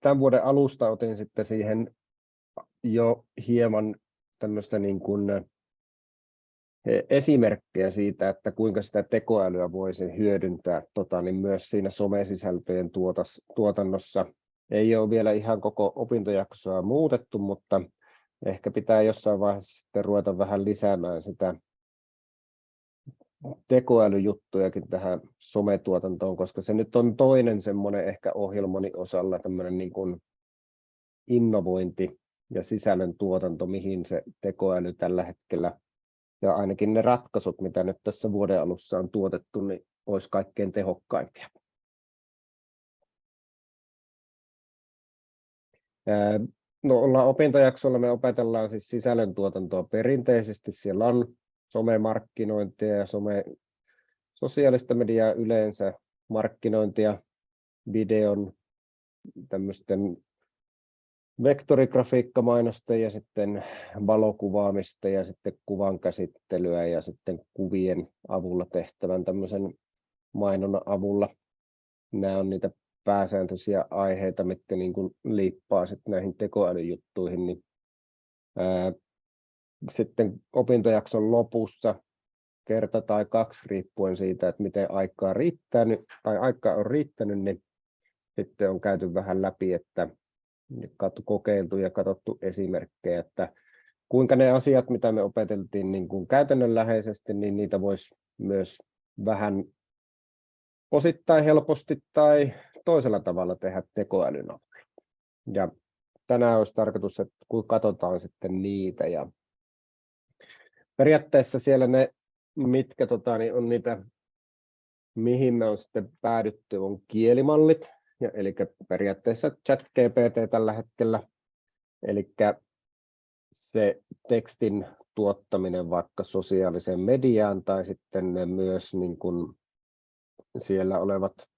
tämän vuoden alusta otin sitten siihen jo hieman tämmöistä niin kuin esimerkkejä siitä, että kuinka sitä tekoälyä voisi hyödyntää tota, niin myös siinä somesisältöjen tuotannossa. Ei ole vielä ihan koko opintojaksoa muutettu, mutta ehkä pitää jossain vaiheessa sitten ruveta vähän lisäämään sitä tekoälyjuttujakin tähän sometuotantoon, koska se nyt on toinen semmoinen ehkä ohjelmoni osalla tämmöinen niin kuin innovointi ja sisällön tuotanto, mihin se tekoäly tällä hetkellä ja ainakin ne ratkaisut, mitä nyt tässä vuoden alussa on tuotettu, niin olisi kaikkein tehokkaimpia. No ollaan opintojaksolla, me opetellaan siis sisällöntuotantoa perinteisesti. Siellä on somemarkkinointia ja some, sosiaalista mediaa yleensä, markkinointia, videon, tämmöisten vektorigrafiikkamainosta ja sitten valokuvaamista ja sitten kuvan käsittelyä ja sitten kuvien avulla tehtävän tämmöisen mainonnan avulla. Nämä on niitä pääsääntöisiä aiheita, mitkä niin kuin liippaa sitten näihin tekoälyjuttuihin, niin ää, sitten opintojakson lopussa kerta tai kaksi riippuen siitä, että miten aikaa riittänyt tai aikaa on riittänyt, niin sitten on käyty vähän läpi, että kokeiltu ja katsottu esimerkkejä, että kuinka ne asiat, mitä me opeteltiin niin kuin käytännönläheisesti, niin niitä voisi myös vähän osittain helposti tai toisella tavalla tehdä tekoälyn. Ja tänään olisi tarkoitus, että kun katsotaan sitten niitä ja periaatteessa siellä ne mitkä tota, niin on niitä, mihin me on sitten päädytty, on kielimallit, ja, eli periaatteessa chat GPT tällä hetkellä, eli se tekstin tuottaminen vaikka sosiaaliseen mediaan tai sitten myös niin kuin siellä olevat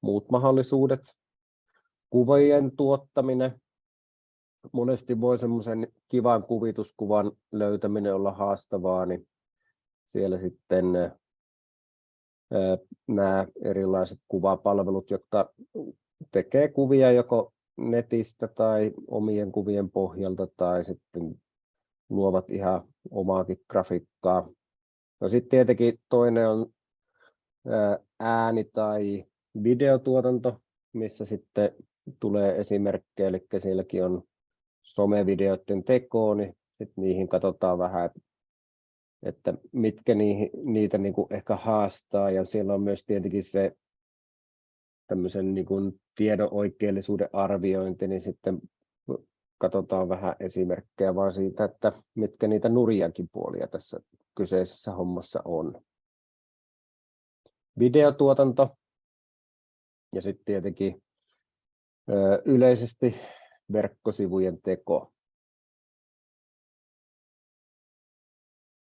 muut mahdollisuudet. Kuvien tuottaminen. Monesti voi semmoisen kivan kuvituskuvan löytäminen olla haastavaa, niin siellä sitten nämä erilaiset kuvapalvelut, jotka tekee kuvia joko netistä tai omien kuvien pohjalta tai sitten luovat ihan omaakin grafiikkaa. No sitten tietenkin toinen on ääni- tai videotuotanto, missä sitten tulee esimerkkejä, eli sielläkin on somevideoiden tekoa, niin sitten niihin katsotaan vähän, että mitkä niihin, niitä niin kuin ehkä haastaa, ja siellä on myös tietenkin se tämmöisen niin kuin tiedon oikeellisuuden arviointi, niin sitten katsotaan vähän esimerkkejä vaan siitä, että mitkä niitä nurjankin puolia tässä kyseisessä hommassa on. Videotuotanto ja sitten tietenkin yleisesti verkkosivujen teko.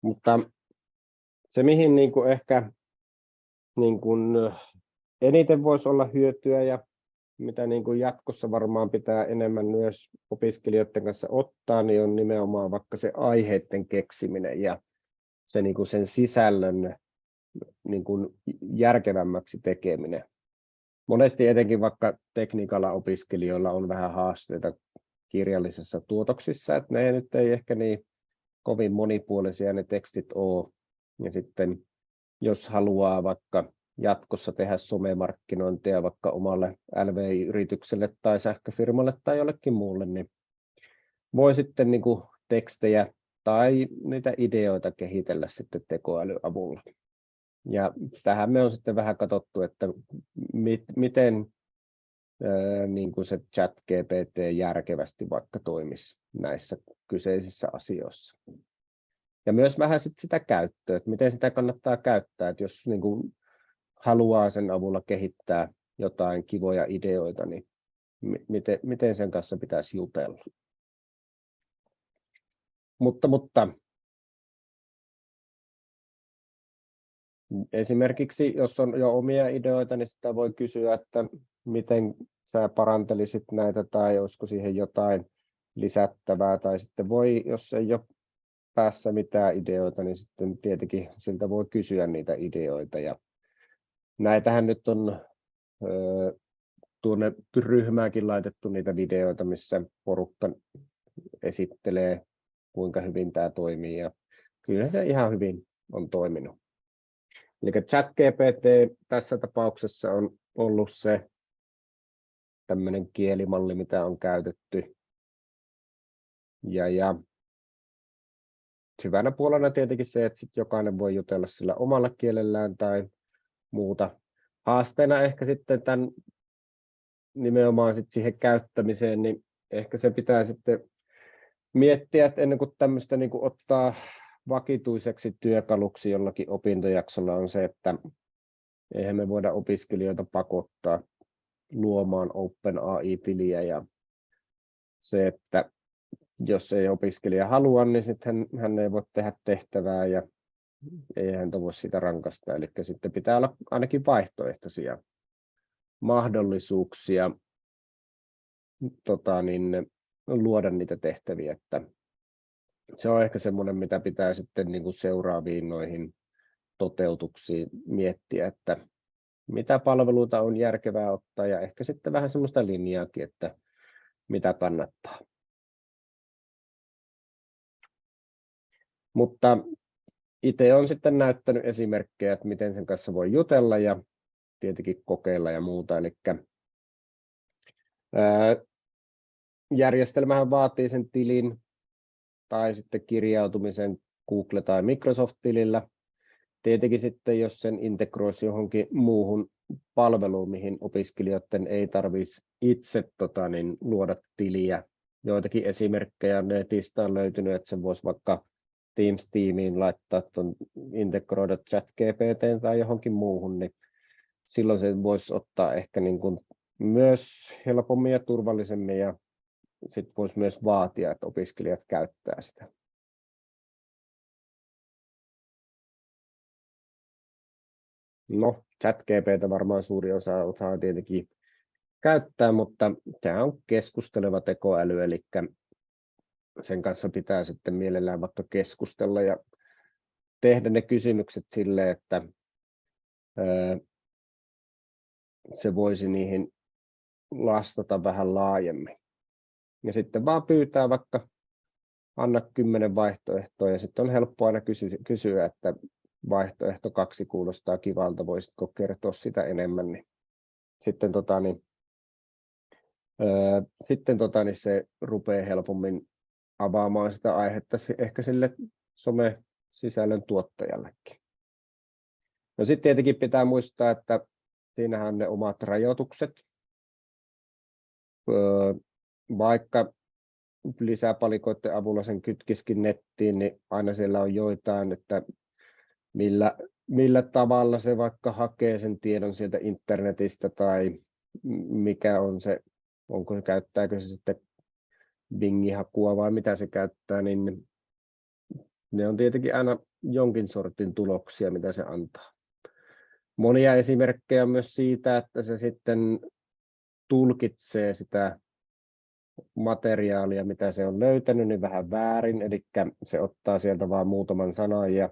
Mutta se, mihin niin kuin ehkä niin kuin eniten voisi olla hyötyä ja mitä niin kuin jatkossa varmaan pitää enemmän myös opiskelijoiden kanssa ottaa, niin on nimenomaan vaikka se aiheiden keksiminen ja se niin kuin sen sisällön niin kuin järkevämmäksi tekeminen. Monesti etenkin vaikka tekniikalla opiskelijoilla on vähän haasteita kirjallisessa tuotoksissa, että ne nyt ei ehkä niin kovin monipuolisia ne tekstit ole. Ja sitten jos haluaa vaikka jatkossa tehdä somemarkkinointia vaikka omalle LVI-yritykselle tai sähköfirmalle tai jollekin muulle, niin voi sitten niin kuin tekstejä tai niitä ideoita kehitellä sitten tekoälyn avulla. Ja tähän me on sitten vähän katsottu, että mit, miten ää, niin kuin se chat GPT järkevästi vaikka toimisi näissä kyseisissä asioissa. Ja myös vähän sit sitä käyttöä, että miten sitä kannattaa käyttää, että jos niin kuin haluaa sen avulla kehittää jotain kivoja ideoita, niin miten, miten sen kanssa pitäisi jutella. Mutta, mutta esimerkiksi jos on jo omia ideoita, niin sitä voi kysyä, että miten sä parantelisit näitä tai olisiko siihen jotain lisättävää tai sitten voi, jos ei ole päässä mitään ideoita, niin sitten tietenkin siltä voi kysyä niitä ideoita ja näitähän nyt on tuonne ryhmäänkin laitettu niitä videoita, missä porukka esittelee, kuinka hyvin tämä toimii. Ja kyllä se ihan hyvin on toiminut. Eli ChatGPT tässä tapauksessa on ollut se tämmöinen kielimalli, mitä on käytetty. Ja, ja hyvänä puolena tietenkin se, että sit jokainen voi jutella sillä omalla kielellään tai muuta. Haasteena ehkä sitten tämän nimenomaan sit siihen käyttämiseen, niin ehkä se pitää sitten miettiä, että ennen kuin tämmöistä niin kuin ottaa vakituiseksi työkaluksi jollakin opintojaksolla on se, että eihän me voida opiskelijoita pakottaa luomaan OpenAI-tiliä ja se, että jos ei opiskelija halua, niin sitten hän, hän ei voi tehdä tehtävää ja ei häntä voi sitä rankasta. Eli sitten pitää olla ainakin vaihtoehtoisia mahdollisuuksia tota, niin, luoda niitä tehtäviä. Että se on ehkä semmoinen, mitä pitää sitten niin kuin seuraaviin noihin toteutuksiin miettiä, että mitä palveluita on järkevää ottaa ja ehkä sitten vähän semmoista linjaakin, että mitä kannattaa. Mutta itse olen sitten näyttänyt esimerkkejä, että miten sen kanssa voi jutella ja tietenkin kokeilla ja muuta. Eli järjestelmähän vaatii sen tilin tai sitten kirjautumisen Google- tai Microsoft-tilillä. Tietenkin sitten, jos sen integroisi johonkin muuhun palveluun, mihin opiskelijoiden ei tarvitsisi itse tota, niin, luoda tiliä. Joitakin esimerkkejä netistä on löytynyt, että sen voisi vaikka Teams-tiimiin laittaa tuon integroida chat GPT tai johonkin muuhun, niin silloin se voisi ottaa ehkä niin kuin myös helpommin ja turvallisemmin ja sitten voisi myös vaatia, että opiskelijat käyttää sitä. No, ChatGPT varmaan suuri osa osaa tietenkin käyttää, mutta tämä on keskusteleva tekoäly, eli sen kanssa pitää sitten mielellään vaikka keskustella ja tehdä ne kysymykset sille, että se voisi niihin lastata vähän laajemmin. Ja sitten vaan pyytää vaikka anna kymmenen vaihtoehtoa ja sitten on helppo aina kysyä, että vaihtoehto kaksi kuulostaa kivalta, voisitko kertoa sitä enemmän, niin sitten, tota, niin, öö, sitten tota, niin se rupeaa helpommin avaamaan sitä aihetta ehkä sille some-sisällön tuottajallekin. No sitten tietenkin pitää muistaa, että siinähän on ne omat rajoitukset. Öö, vaikka lisäpalikoiden avulla sen kytkiskin nettiin, niin aina siellä on joitain, että millä, millä tavalla se vaikka hakee sen tiedon sieltä internetistä tai mikä on se, onko se, käyttääkö se sitten Bing-hakua vai mitä se käyttää, niin ne on tietenkin aina jonkin sortin tuloksia, mitä se antaa. Monia esimerkkejä myös siitä, että se sitten tulkitsee sitä materiaalia, mitä se on löytänyt, niin vähän väärin, eli se ottaa sieltä vain muutaman sanan ja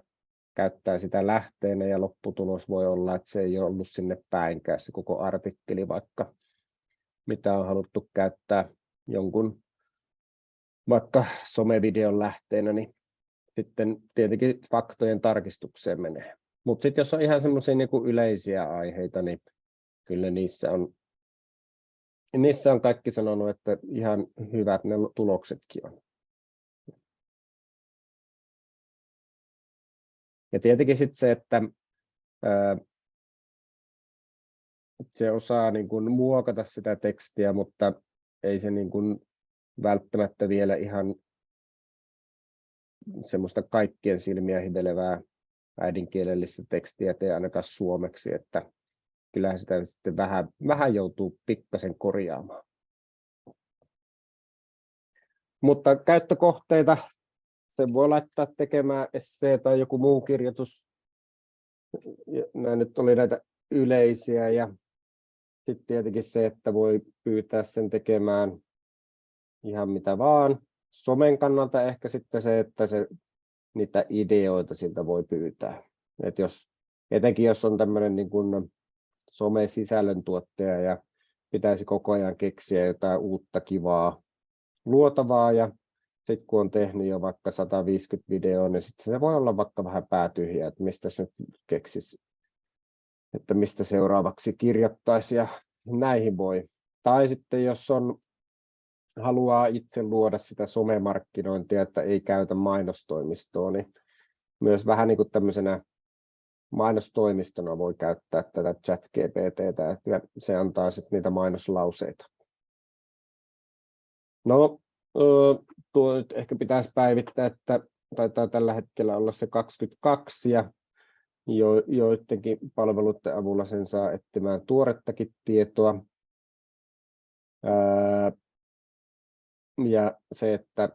käyttää sitä lähteenä ja lopputulos voi olla, että se ei ole ollut sinne päinkään se koko artikkeli, vaikka mitä on haluttu käyttää jonkun vaikka somevideon lähteenä, niin sitten tietenkin faktojen tarkistukseen menee. Mutta sitten jos on ihan semmoisia niinku yleisiä aiheita, niin kyllä niissä on, niissä on kaikki sanonut, että ihan hyvät ne tuloksetkin on. Ja tietenkin sitten se, että ää, se osaa niin kuin muokata sitä tekstiä, mutta ei se niin kuin välttämättä vielä ihan semmoista kaikkien silmiä hivelevää äidinkielellistä tekstiä tee ainakaan suomeksi, että kyllähän sitä sitten vähän, vähän joutuu pikkasen korjaamaan. Mutta käyttökohteita sen voi laittaa tekemään essee tai joku muu kirjoitus. Nämä nyt oli näitä yleisiä ja sitten tietenkin se, että voi pyytää sen tekemään ihan mitä vaan. Somen kannalta ehkä sitten se, että se, niitä ideoita siltä voi pyytää. Et jos, etenkin jos on tämmöinen niin kuin some-sisällöntuottaja ja pitäisi koko ajan keksiä jotain uutta kivaa luotavaa ja sitten kun on tehnyt jo vaikka 150 videoa, niin sitten se voi olla vaikka vähän päätyhjä, että mistä se nyt keksisi, että mistä seuraavaksi kirjoittaisi ja näihin voi. Tai sitten jos on haluaa itse luoda sitä somemarkkinointia, että ei käytä mainostoimistoa, niin myös vähän niin kuin tämmöisenä mainostoimistona voi käyttää tätä chat GPTtä, että se antaa sitten niitä mainoslauseita. No, tuo nyt ehkä pitäisi päivittää, että taitaa tällä hetkellä olla se 22 ja jo, joidenkin palveluiden avulla sen saa etsimään tuorettakin tietoa. Ja se, että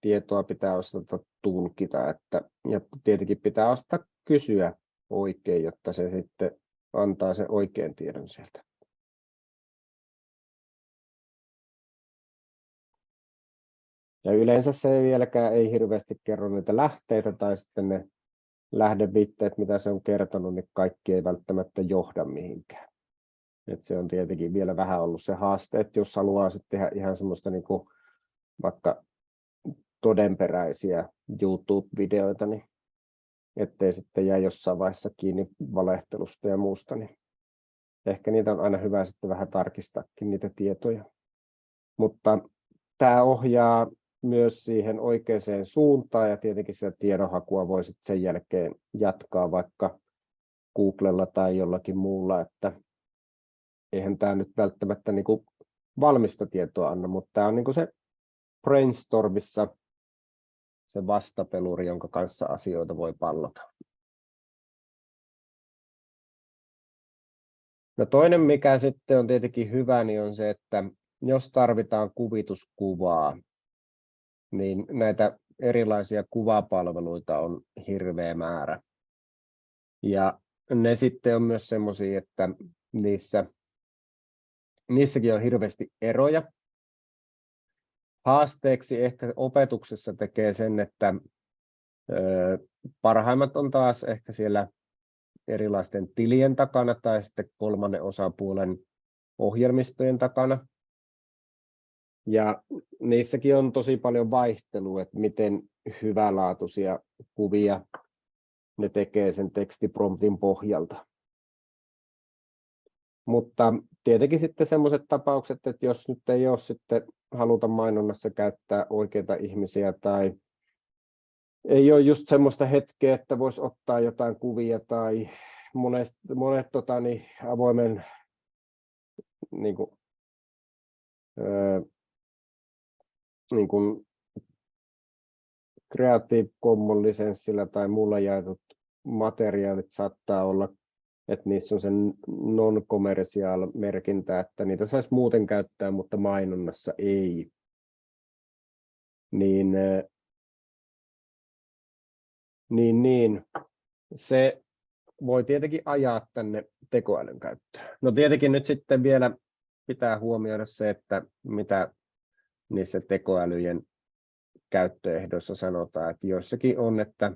tietoa pitää osata tulkita, että, ja tietenkin pitää osata kysyä oikein, jotta se sitten antaa sen oikean tiedon sieltä. Ja yleensä se vieläkään ei hirveästi kerro niitä lähteitä tai sitten ne lähdeviitteet, mitä se on kertonut, niin kaikki ei välttämättä johda mihinkään. Et se on tietenkin vielä vähän ollut se haaste, että jos haluaa sitten tehdä ihan semmoista niin kuin vaikka todenperäisiä YouTube-videoita, niin ettei sitten jää jossain vaiheessa kiinni valehtelusta ja muusta, niin ehkä niitä on aina hyvä sitten vähän tarkistaakin niitä tietoja. Mutta tämä ohjaa myös siihen oikeaan suuntaan ja tietenkin sitä tiedonhakua voi sitten sen jälkeen jatkaa vaikka Googlella tai jollakin muulla, että eihän tämä nyt välttämättä niin kuin valmista tietoa anna, mutta tämä on niin kuin se brainstormissa se vastapeluri, jonka kanssa asioita voi pallota. No toinen, mikä sitten on tietenkin hyvä, niin on se, että jos tarvitaan kuvituskuvaa, niin näitä erilaisia kuvapalveluita on hirveä määrä. Ja ne sitten on myös semmoisia, että niissä, niissäkin on hirveästi eroja. Haasteeksi ehkä opetuksessa tekee sen, että parhaimmat on taas ehkä siellä erilaisten tilien takana tai sitten kolmannen osapuolen ohjelmistojen takana. Ja niissäkin on tosi paljon vaihtelua, että miten hyvälaatuisia kuvia ne tekee sen tekstipromptin pohjalta. Mutta tietenkin sitten sellaiset tapaukset, että jos nyt ei ole sitten haluta mainonnassa käyttää oikeita ihmisiä tai ei ole just semmoista hetkeä, että voisi ottaa jotain kuvia tai monet, monet tota, niin, avoimen niin kuin, öö, niin kuin Creative Commons lisenssillä tai mulla jaetut materiaalit saattaa olla, että niissä on sen non-commercial merkintä, että niitä saisi muuten käyttää, mutta mainonnassa ei. Niin, niin, niin se voi tietenkin ajaa tänne tekoälyn käyttöön. No tietenkin nyt sitten vielä pitää huomioida se, että mitä niissä tekoälyjen käyttöehdoissa sanotaan, että joissakin on, että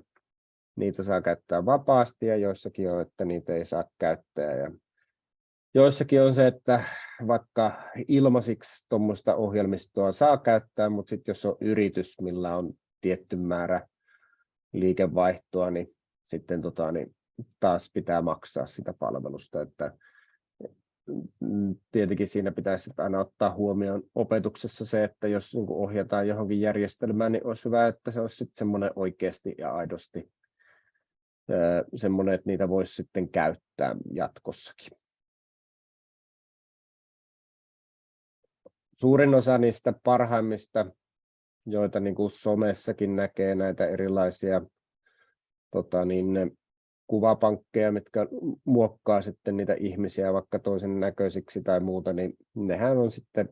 niitä saa käyttää vapaasti ja joissakin on, että niitä ei saa käyttää. Ja joissakin on se, että vaikka ilmaisiksi tuommoista ohjelmistoa saa käyttää, mutta sitten jos on yritys, millä on tietty määrä liikevaihtoa, niin sitten tota, niin taas pitää maksaa sitä palvelusta. Että Mm, tietenkin siinä pitäisi aina ottaa huomioon opetuksessa se, että jos niin ohjataan johonkin järjestelmään, niin olisi hyvä, että se olisi sitten semmoinen oikeasti ja aidosti semmoinen, että niitä voisi sitten käyttää jatkossakin. Suurin osa niistä parhaimmista, joita niin kuin somessakin näkee näitä erilaisia tota niin, kuvapankkeja, mitkä muokkaa sitten niitä ihmisiä vaikka toisen näköisiksi tai muuta, niin nehän on sitten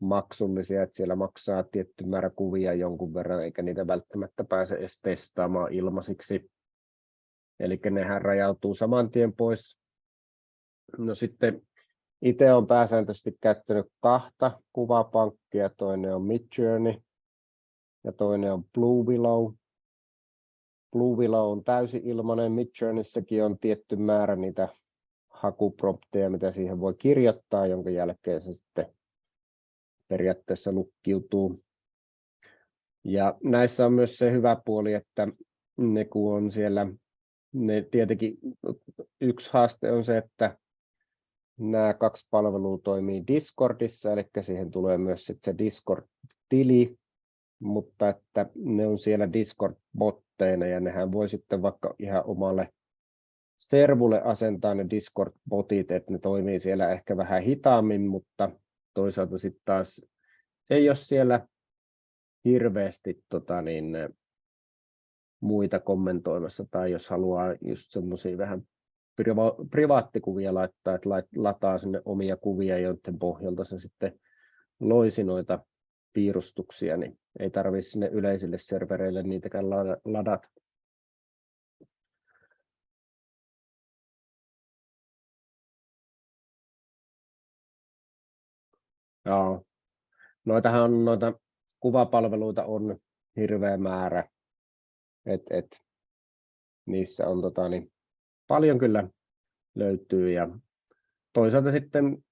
maksullisia, että siellä maksaa tietty määrä kuvia jonkun verran, eikä niitä välttämättä pääse edes testaamaan ilmaisiksi. Eli nehän rajautuu saman tien pois. No sitten itse olen pääsääntöisesti käyttänyt kahta kuvapankkia, toinen on Midjourney ja toinen on Blue Willow. Blue Willow on täysin ilmainen, Midjourneyssäkin on tietty määrä niitä hakuprompteja, mitä siihen voi kirjoittaa, jonka jälkeen se sitten periaatteessa lukkiutuu. Ja näissä on myös se hyvä puoli, että ne kun on siellä, ne tietenkin yksi haaste on se, että nämä kaksi palvelua toimii Discordissa, eli siihen tulee myös sitten se Discord-tili, mutta että ne on siellä Discord-botteina ja nehän voi sitten vaikka ihan omalle servulle asentaa ne Discord-botit, että ne toimii siellä ehkä vähän hitaammin, mutta toisaalta sitten taas ei ole siellä hirveästi tota niin, muita kommentoimassa tai jos haluaa just semmoisia vähän priva- privaattikuvia laittaa, että lataa sinne omia kuvia, joiden pohjalta se sitten loisi noita piirustuksia, niin ei tarvitse sinne yleisille servereille niitäkään ladata. Joo. Noitahan noita kuvapalveluita on hirveä määrä. Et, et, niissä on tota, niin, paljon kyllä löytyy ja toisaalta sitten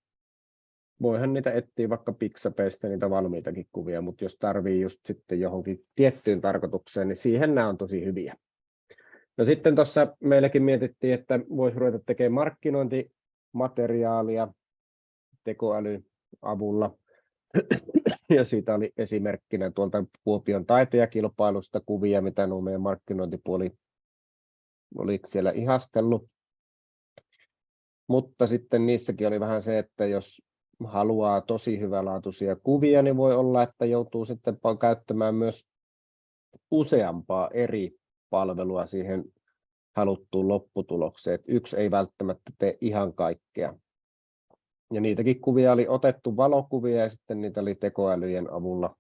voihan niitä etsiä vaikka Pixapeista niitä valmiitakin kuvia, mutta jos tarvii just sitten johonkin tiettyyn tarkoitukseen, niin siihen nämä on tosi hyviä. No sitten tuossa meilläkin mietittiin, että voisi ruveta tekemään markkinointimateriaalia tekoälyn avulla. Ja siitä oli esimerkkinä tuolta Kuopion taitejakilpailusta kuvia, mitä nuo meidän markkinointipuoli oli siellä ihastellut. Mutta sitten niissäkin oli vähän se, että jos haluaa tosi hyvälaatuisia kuvia, niin voi olla, että joutuu sitten käyttämään myös useampaa eri palvelua siihen haluttuun lopputulokseen. Että yksi ei välttämättä tee ihan kaikkea. Ja niitäkin kuvia oli otettu valokuvia ja sitten niitä oli tekoälyjen avulla.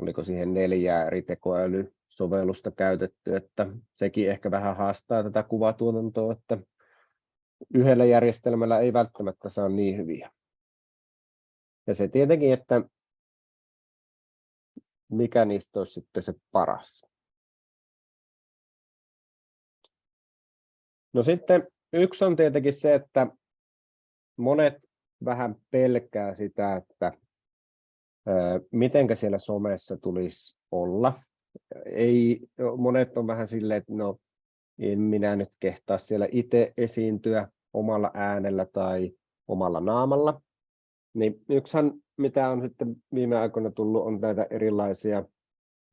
Oliko siihen neljää eri tekoälysovellusta käytetty, että sekin ehkä vähän haastaa tätä kuvatuotantoa, että yhdellä järjestelmällä ei välttämättä saa niin hyviä. Ja se tietenkin, että mikä niistä olisi sitten se paras. No sitten yksi on tietenkin se, että monet vähän pelkää sitä, että mitenkä siellä somessa tulisi olla. Ei, monet on vähän silleen, että no, en minä nyt kehtaa siellä itse esiintyä omalla äänellä tai omalla naamalla. Niin yksihän, mitä on sitten viime aikoina tullut, on näitä erilaisia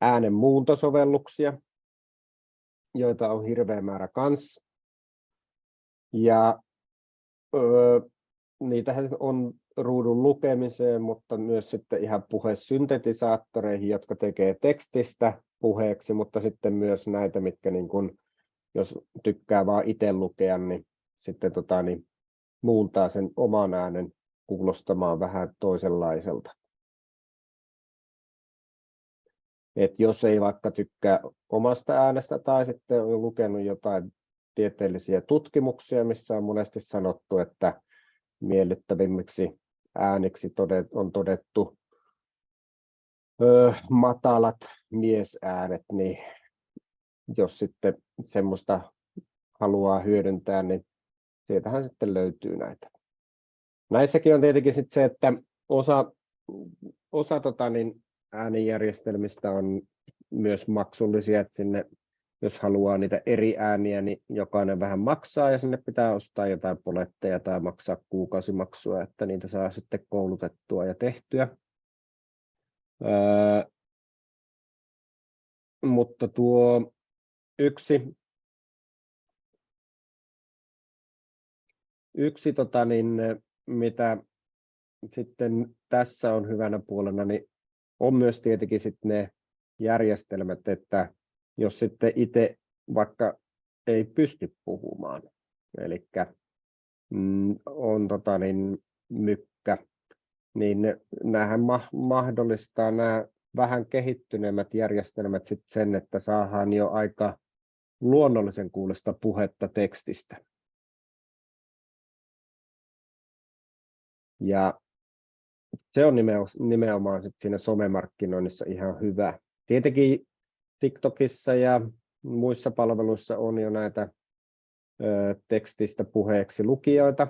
äänen muuntosovelluksia, joita on hirveä määrä kanssa. Ja öö, niitä on ruudun lukemiseen, mutta myös sitten ihan puhesyntetisaattoreihin, jotka tekee tekstistä puheeksi, mutta sitten myös näitä, mitkä niin kun, jos tykkää vaan itse lukea, niin sitten tota, niin muuntaa sen oman äänen kuulostamaan vähän toisenlaiselta. Et jos ei vaikka tykkää omasta äänestä tai sitten on lukenut jotain tieteellisiä tutkimuksia, missä on monesti sanottu, että miellyttävimmiksi ääniksi on todettu matalat miesäänet, niin jos sitten semmoista haluaa hyödyntää, niin sieltähän sitten löytyy näitä. Näissäkin on tietenkin sitten se, että osa, osa tota, niin äänijärjestelmistä on myös maksullisia, että sinne jos haluaa niitä eri ääniä, niin jokainen vähän maksaa ja sinne pitää ostaa jotain poletteja tai maksaa kuukausimaksua, että niitä saa sitten koulutettua ja tehtyä. Öö, mutta tuo yksi, yksi tota niin, mitä sitten tässä on hyvänä puolena, niin on myös tietenkin sitten ne järjestelmät, että jos sitten itse vaikka ei pysty puhumaan, eli mm, on tota niin, mykkä, niin näähän ma- mahdollistaa nämä vähän kehittyneemmät järjestelmät sit sen, että saadaan jo aika luonnollisen kuulosta puhetta tekstistä. Ja se on nimenomaan sit siinä somemarkkinoinnissa ihan hyvä. Tietenkin TikTokissa ja muissa palveluissa on jo näitä tekstistä puheeksi lukijoita.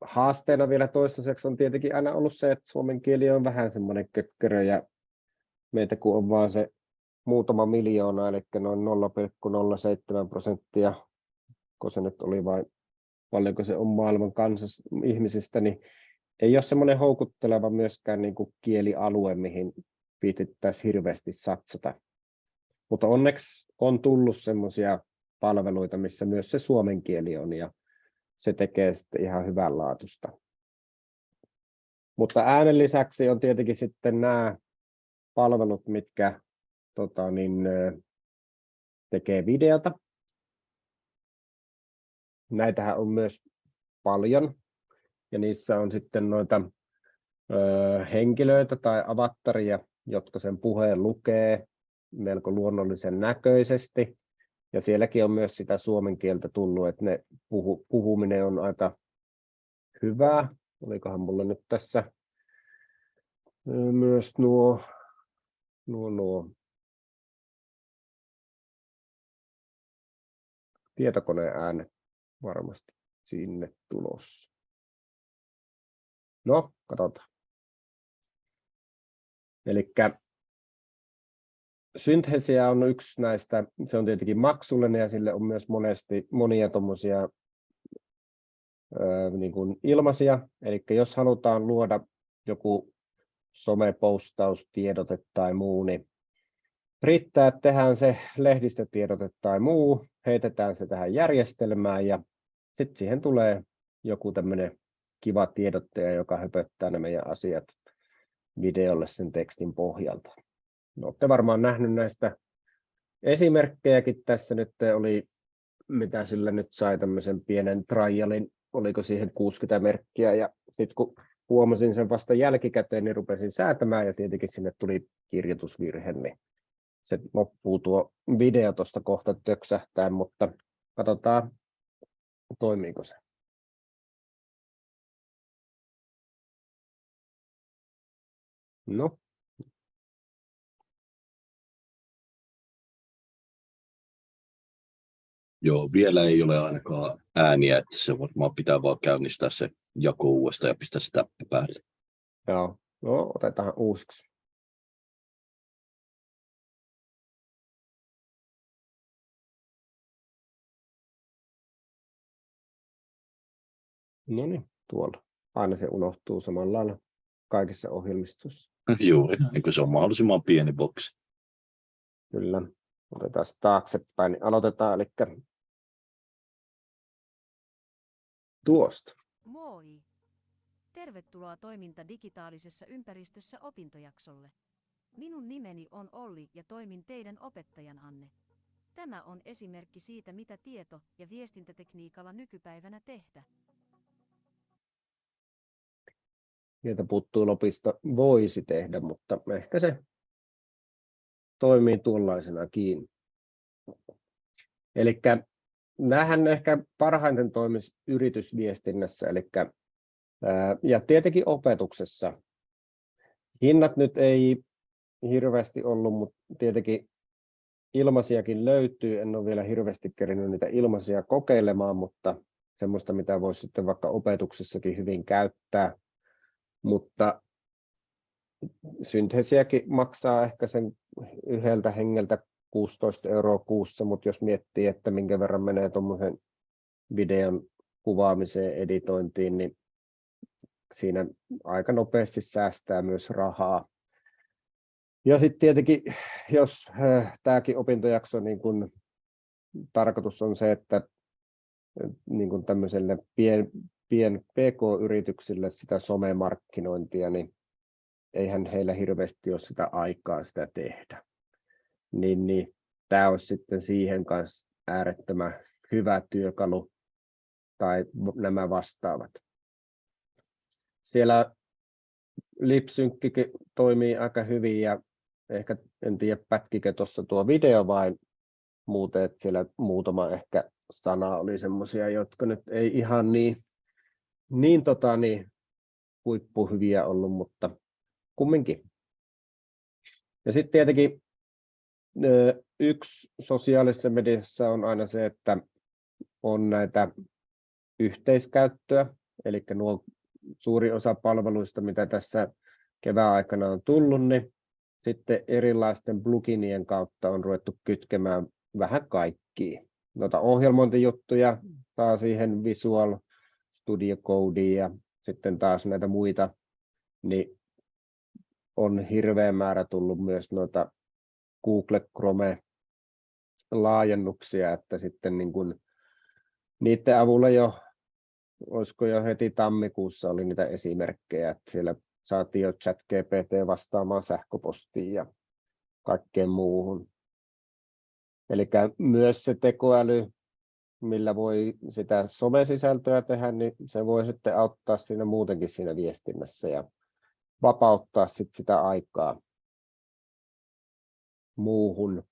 Haasteena vielä toistaiseksi on tietenkin aina ollut se, että suomen kieli on vähän semmoinen kökkörö ja meitä kun on vaan se muutama miljoona, eli noin 0,07 prosenttia, kun se nyt oli vain paljonko se on maailman kansas, ihmisistä, niin ei ole semmoinen houkutteleva myöskään niin kuin kielialue, mihin viitittäisiin hirveästi satsata. Mutta onneksi on tullut semmoisia palveluita, missä myös se suomen kieli on ja se tekee sitten ihan hyvänlaatusta. Mutta äänen lisäksi on tietenkin sitten nämä palvelut, mitkä tota, niin, tekee videota. Näitähän on myös paljon ja niissä on sitten noita ö, henkilöitä tai avattaria, jotka sen puheen lukee melko luonnollisen näköisesti. Ja sielläkin on myös sitä suomen kieltä tullut, että ne puhu, puhuminen on aika hyvää. Olikohan mulla nyt tässä myös nuo, nuo, nuo tietokoneen äänet varmasti sinne tulossa. No, katsotaan. Eli Synthesia on yksi näistä, se on tietenkin maksullinen ja sille on myös monesti monia tuommoisia niin kuin ilmaisia. Eli jos halutaan luoda joku somepostaus, tiedote tai muu, niin riittää, että tehdään se lehdistötiedote tai muu, heitetään se tähän järjestelmään ja sitten siihen tulee joku tämmöinen kiva tiedottaja, joka höpöttää ne meidän asiat videolle sen tekstin pohjalta. no, olette varmaan nähnyt näistä esimerkkejäkin tässä nyt oli, mitä sillä nyt sai tämmöisen pienen trialin, oliko siihen 60 merkkiä ja sitten kun huomasin sen vasta jälkikäteen, niin rupesin säätämään ja tietenkin sinne tuli kirjoitusvirhe, niin se loppuu tuo video tuosta kohta töksähtää, mutta katsotaan toimiiko se. No.
Joo, vielä ei ole ainakaan ääniä, että se varmaan pitää vaan käynnistää se jako uudestaan ja pistää se täppä päälle.
Joo, no otetaan uusiksi. No niin, tuolla. Aina se unohtuu samalla lailla kaikissa ohjelmistossa.
Juuri, eikö se on mahdollisimman pieni boksi.
Kyllä. Otetaan taaksepäin. Niin aloitetaan, eli tuosta.
Moi! Tervetuloa toiminta digitaalisessa ympäristössä opintojaksolle. Minun nimeni on Olli ja toimin teidän opettajananne. Tämä on esimerkki siitä, mitä tieto- ja viestintätekniikalla nykypäivänä tehdä.
Sieltä puuttuu lopista voisi tehdä, mutta ehkä se toimii tuollaisenakin. Eli näähän ehkä parhaiten toimisi yritysviestinnässä, eli ja tietenkin opetuksessa. Hinnat nyt ei hirveästi ollut, mutta tietenkin ilmaisiakin löytyy. En ole vielä hirveästi kerinyt niitä ilmaisia kokeilemaan, mutta semmoista, mitä voisi sitten vaikka opetuksessakin hyvin käyttää mutta synteesiäkin maksaa ehkä sen yhdeltä hengeltä 16 euroa kuussa, mutta jos miettii, että minkä verran menee tuommoisen videon kuvaamiseen, editointiin, niin siinä aika nopeasti säästää myös rahaa. Ja sitten tietenkin, jos äh, tämäkin opintojakso, niin kun tarkoitus on se, että niin kun tämmöiselle pien, pien PK-yrityksille sitä somemarkkinointia, niin eihän heillä hirveästi ole sitä aikaa sitä tehdä. Niin, niin tämä olisi sitten siihen kanssa äärettömän hyvä työkalu tai nämä vastaavat. Siellä lipsynkkikin toimii aika hyvin ja ehkä en tiedä pätkikö tuossa tuo video vai muuten, että siellä muutama ehkä sana oli semmoisia, jotka nyt ei ihan niin niin, tota, niin huippuhyviä ollut, mutta kumminkin. Ja sitten tietenkin yksi sosiaalisessa mediassa on aina se, että on näitä yhteiskäyttöä, eli nuo suuri osa palveluista, mitä tässä kevään aikana on tullut, niin sitten erilaisten pluginien kautta on ruvettu kytkemään vähän kaikkia. Noita ohjelmointijuttuja, taas siihen Visual Studio Codea ja sitten taas näitä muita, niin on hirveä määrä tullut myös noita Google Chrome laajennuksia, että sitten niin kuin niiden avulla jo, olisiko jo heti tammikuussa oli niitä esimerkkejä, että siellä saatiin jo chat GPT vastaamaan sähköpostiin ja kaikkeen muuhun. Eli myös se tekoäly millä voi sitä somesisältöä tehdä, niin se voi sitten auttaa siinä muutenkin siinä viestinnässä ja vapauttaa sit sitä aikaa muuhun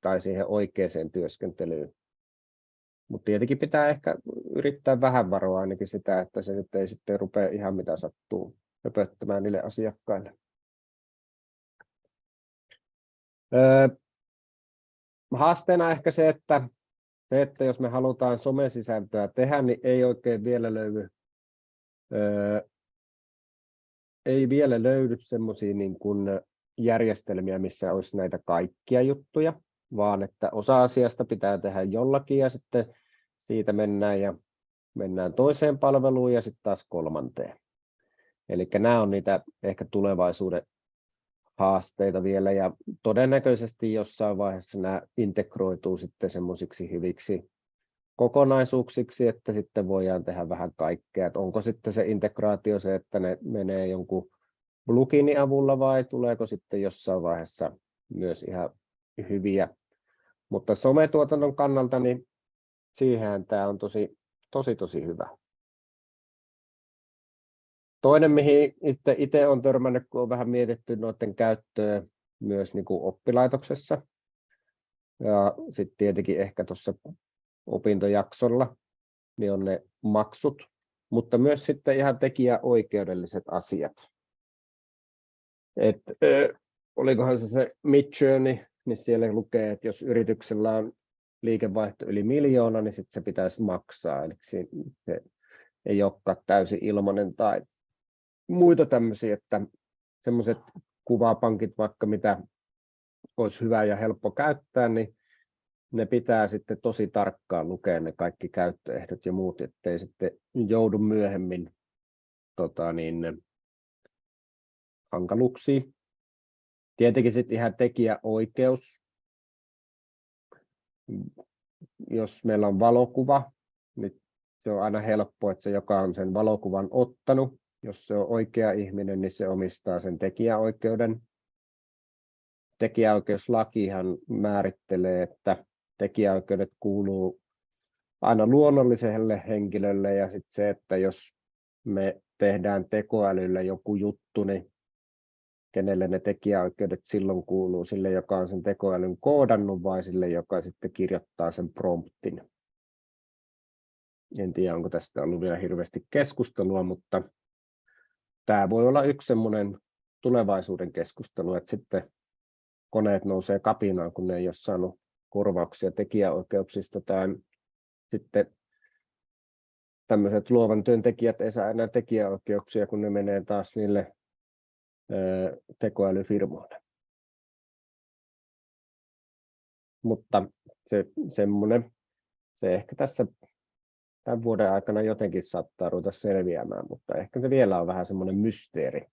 tai siihen oikeaan työskentelyyn. Mutta tietenkin pitää ehkä yrittää vähän varoa ainakin sitä, että se nyt ei sitten rupea ihan mitä sattuu höpöttämään niille asiakkaille. Öö, haasteena ehkä se, että se, että jos me halutaan somesisältöä tehdä, niin ei oikein vielä löydy, ei vielä löydy semmoisia niin kuin järjestelmiä, missä olisi näitä kaikkia juttuja, vaan että osa asiasta pitää tehdä jollakin ja sitten siitä mennään ja mennään toiseen palveluun ja sitten taas kolmanteen. Eli nämä on niitä ehkä tulevaisuuden haasteita vielä ja todennäköisesti jossain vaiheessa nämä integroituu sitten semmoisiksi hyviksi kokonaisuuksiksi, että sitten voidaan tehdä vähän kaikkea. Että onko sitten se integraatio se, että ne menee jonkun pluginin avulla vai tuleeko sitten jossain vaiheessa myös ihan hyviä. Mutta sometuotannon kannalta niin siihen tämä on tosi, tosi, tosi hyvä. Toinen, mihin itse olen törmännyt, kun on vähän mietitty noiden käyttöä myös niin kuin oppilaitoksessa. Ja sitten tietenkin ehkä tuossa opintojaksolla, niin on ne maksut, mutta myös sitten ihan tekijäoikeudelliset asiat. Et, ö, olikohan se se Midjourney, niin siellä lukee, että jos yrityksellä on liikevaihto yli miljoona, niin sitten se pitäisi maksaa. Eli se ei olekaan täysin ilmainen tai muita tämmöisiä, että semmoiset kuvapankit vaikka mitä olisi hyvä ja helppo käyttää, niin ne pitää sitten tosi tarkkaan lukea ne kaikki käyttöehdot ja muut, ettei sitten joudu myöhemmin tota niin, hankaluuksiin. Tietenkin sitten ihan tekijäoikeus. Jos meillä on valokuva, niin se on aina helppo, että se, joka on sen valokuvan ottanut, jos se on oikea ihminen, niin se omistaa sen tekijäoikeuden. Tekijäoikeuslakihan määrittelee, että tekijäoikeudet kuuluu aina luonnolliselle henkilölle ja sitten se, että jos me tehdään tekoälyllä joku juttu, niin kenelle ne tekijäoikeudet silloin kuuluu, sille joka on sen tekoälyn koodannut vai sille joka sitten kirjoittaa sen promptin. En tiedä, onko tästä ollut vielä hirveästi keskustelua, mutta tämä voi olla yksi semmoinen tulevaisuuden keskustelu, että sitten koneet nousee kapinaan, kun ne ei ole saanut korvauksia tekijäoikeuksista tai sitten tämmöiset luovan työntekijät ei saa enää tekijäoikeuksia, kun ne menee taas niille tekoälyfirmoille. Mutta se, semmoinen, se ehkä tässä tämän vuoden aikana jotenkin saattaa ruveta selviämään, mutta ehkä se vielä on vähän semmoinen mysteeri.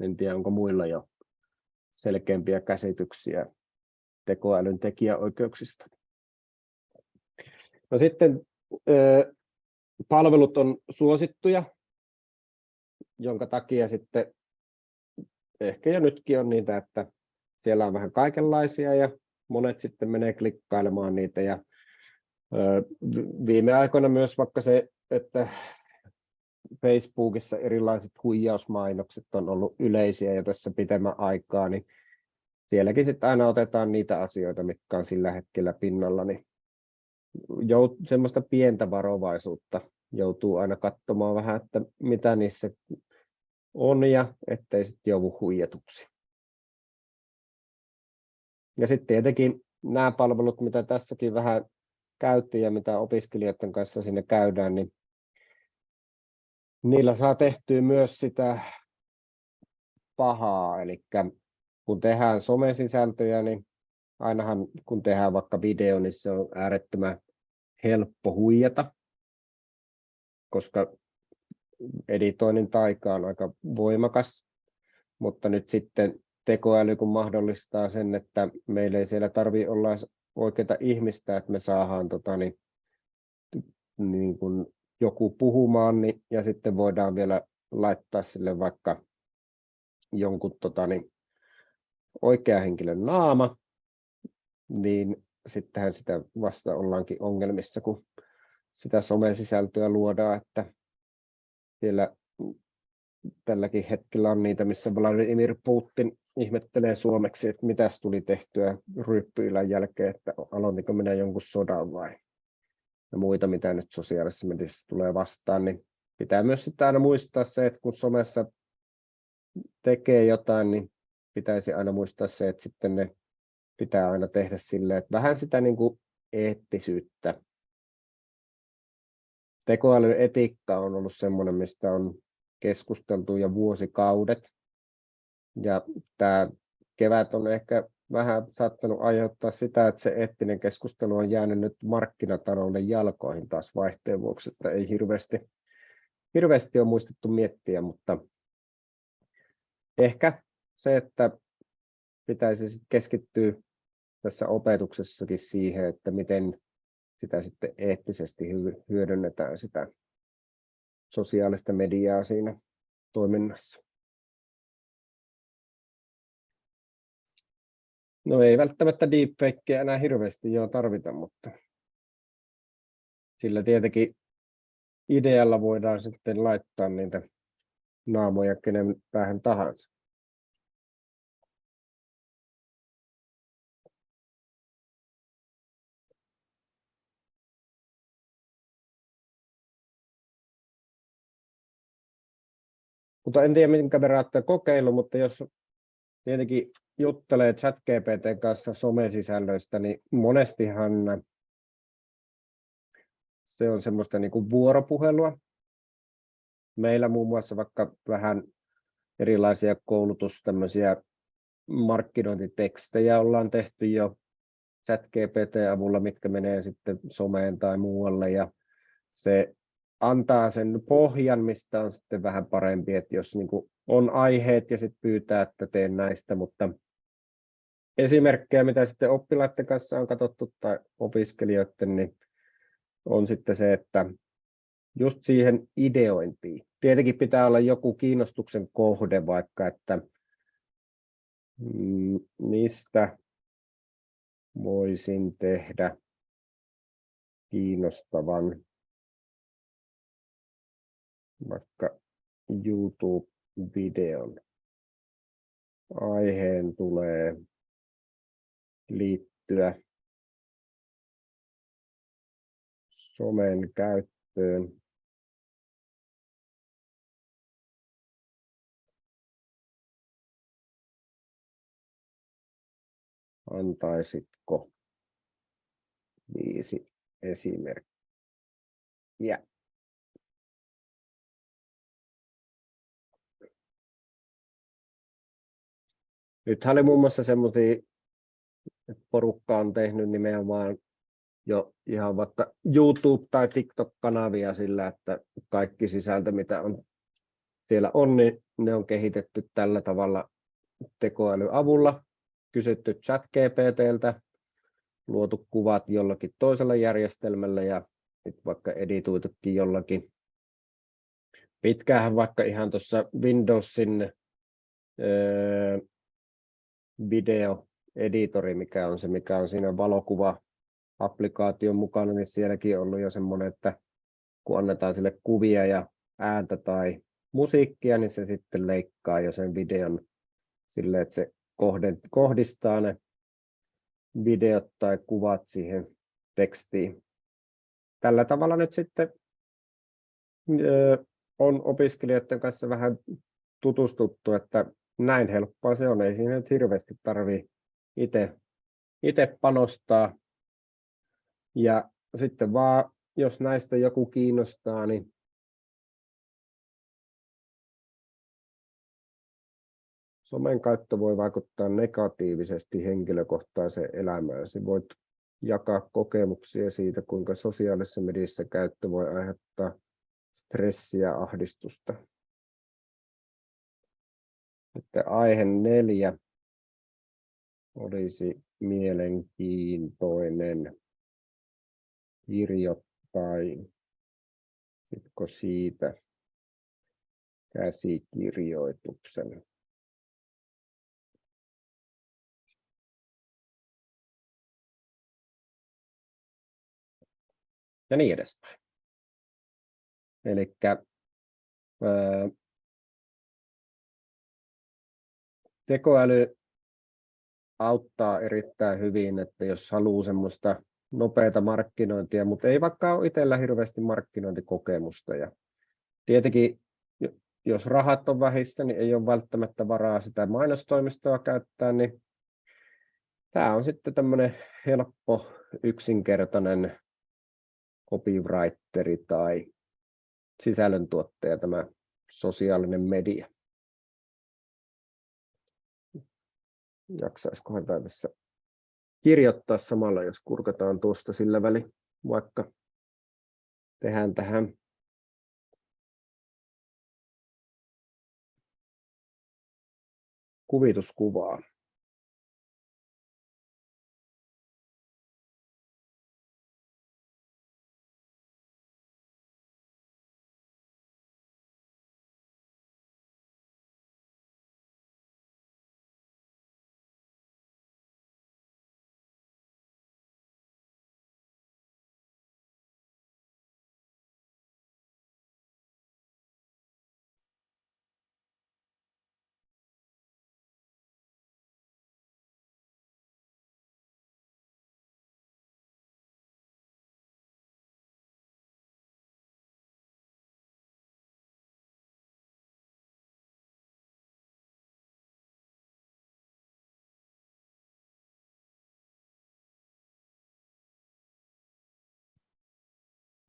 En tiedä, onko muilla jo selkeämpiä käsityksiä tekoälyn tekijäoikeuksista. No sitten palvelut on suosittuja, jonka takia sitten ehkä jo nytkin on niitä, että siellä on vähän kaikenlaisia ja monet sitten menee klikkailemaan niitä ja viime aikoina myös vaikka se, että Facebookissa erilaiset huijausmainokset on ollut yleisiä jo tässä pitemmän aikaa, niin sielläkin sitten aina otetaan niitä asioita, mitkä on sillä hetkellä pinnalla, niin semmoista pientä varovaisuutta joutuu aina katsomaan vähän, että mitä niissä on ja ettei sitten joudu huijatuksi. Ja sitten tietenkin nämä palvelut, mitä tässäkin vähän käytiin ja mitä opiskelijoiden kanssa sinne käydään, niin niillä saa tehtyä myös sitä pahaa, eli kun tehdään somesisältöjä, niin ainahan kun tehdään vaikka video, niin se on äärettömän helppo huijata, koska editoinnin taika on aika voimakas, mutta nyt sitten tekoäly kun mahdollistaa sen, että meillä ei siellä tarvitse olla oikeita ihmistä, että me saadaan tota, niin, niin kuin joku puhumaan, niin, ja sitten voidaan vielä laittaa sille vaikka jonkun tota, niin, oikea henkilön naama, niin sittenhän sitä vasta ollaankin ongelmissa, kun sitä somesisältöä luodaan, että siellä tälläkin hetkellä on niitä, missä Vladimir Putin ihmettelee suomeksi, että mitäs tuli tehtyä ryppyilän jälkeen, että aloitinko minä jonkun sodan vai ja muita, mitä nyt sosiaalisessa mediassa tulee vastaan, niin pitää myös sitten aina muistaa se, että kun somessa tekee jotain, niin pitäisi aina muistaa se, että sitten ne pitää aina tehdä silleen, että vähän sitä niin kuin eettisyyttä. Tekoälyetiikka on ollut sellainen, mistä on keskusteltu jo vuosikaudet. Ja tämä kevät on ehkä vähän saattanut aiheuttaa sitä, että se eettinen keskustelu on jäänyt nyt markkinatalouden jalkoihin taas vaihteen vuoksi, että ei hirveästi, hirveästi ole muistettu miettiä, mutta ehkä se, että pitäisi keskittyä tässä opetuksessakin siihen, että miten sitä sitten eettisesti hyödynnetään sitä sosiaalista mediaa siinä toiminnassa. No ei välttämättä deepfakeä enää hirveästi jo tarvita, mutta sillä tietenkin idealla voidaan sitten laittaa niitä naamoja kenen päähän tahansa. Mutta en tiedä, minkä verran olette kokeillut, mutta jos tietenkin juttelee ChatGPT kanssa somesisällöistä, niin monestihan se on semmoista niin kuin vuoropuhelua. Meillä muun muassa vaikka vähän erilaisia koulutus, tämmöisiä markkinointitekstejä ollaan tehty jo ChatGPT-avulla, mitkä menee sitten someen tai muualle, ja se antaa sen pohjan, mistä on sitten vähän parempi, että jos niin kuin on aiheet ja sitten pyytää, että teen näistä, mutta esimerkkejä, mitä sitten oppilaiden kanssa on katsottu tai opiskelijoiden, niin on sitten se, että just siihen ideointiin. Tietenkin pitää olla joku kiinnostuksen kohde vaikka, että mm, mistä voisin tehdä kiinnostavan vaikka YouTube-videon. Aiheen tulee liittyä somen käyttöön. Antaisitko viisi esimerkkiä? Nythän oli muun muassa semmoisia, että porukka on tehnyt nimenomaan jo ihan vaikka YouTube- tai TikTok-kanavia sillä, että kaikki sisältö, mitä on siellä on, niin ne on kehitetty tällä tavalla tekoälyavulla, kysytty chat GPTltä, luotu kuvat jollakin toisella järjestelmällä ja vaikka editoitukin jollakin. Pitkään vaikka ihan tuossa Windowsin öö, videoeditori, mikä on se, mikä on siinä valokuva-applikaation mukana, niin sielläkin on ollut jo semmoinen, että kun annetaan sille kuvia ja ääntä tai musiikkia, niin se sitten leikkaa jo sen videon sille, että se kohdistaa ne videot tai kuvat siihen tekstiin. Tällä tavalla nyt sitten on opiskelijoiden kanssa vähän tutustuttu, että näin helppoa se on, ei siinä nyt hirveästi tarvitse itse, panostaa. Ja sitten vaan, jos näistä joku kiinnostaa, niin somen käyttö voi vaikuttaa negatiivisesti henkilökohtaiseen elämään. Se voit jakaa kokemuksia siitä, kuinka sosiaalisessa mediassa käyttö voi aiheuttaa stressiä ja ahdistusta. Sitten aihe neljä olisi mielenkiintoinen kirjoittain. Sitko siitä käsikirjoituksen? Ja niin edespäin. Eli tekoäly auttaa erittäin hyvin, että jos haluaa semmoista nopeata markkinointia, mutta ei vaikka ole itsellä hirveästi markkinointikokemusta. Ja tietenkin, jos rahat on vähissä, niin ei ole välttämättä varaa sitä mainostoimistoa käyttää, niin tämä on sitten tämmöinen helppo, yksinkertainen copywriteri tai sisällöntuottaja, tämä sosiaalinen media. Jaksaisikohan tämä tässä kirjoittaa samalla, jos kurkataan tuosta sillä väli, vaikka tehdään tähän kuvituskuvaa.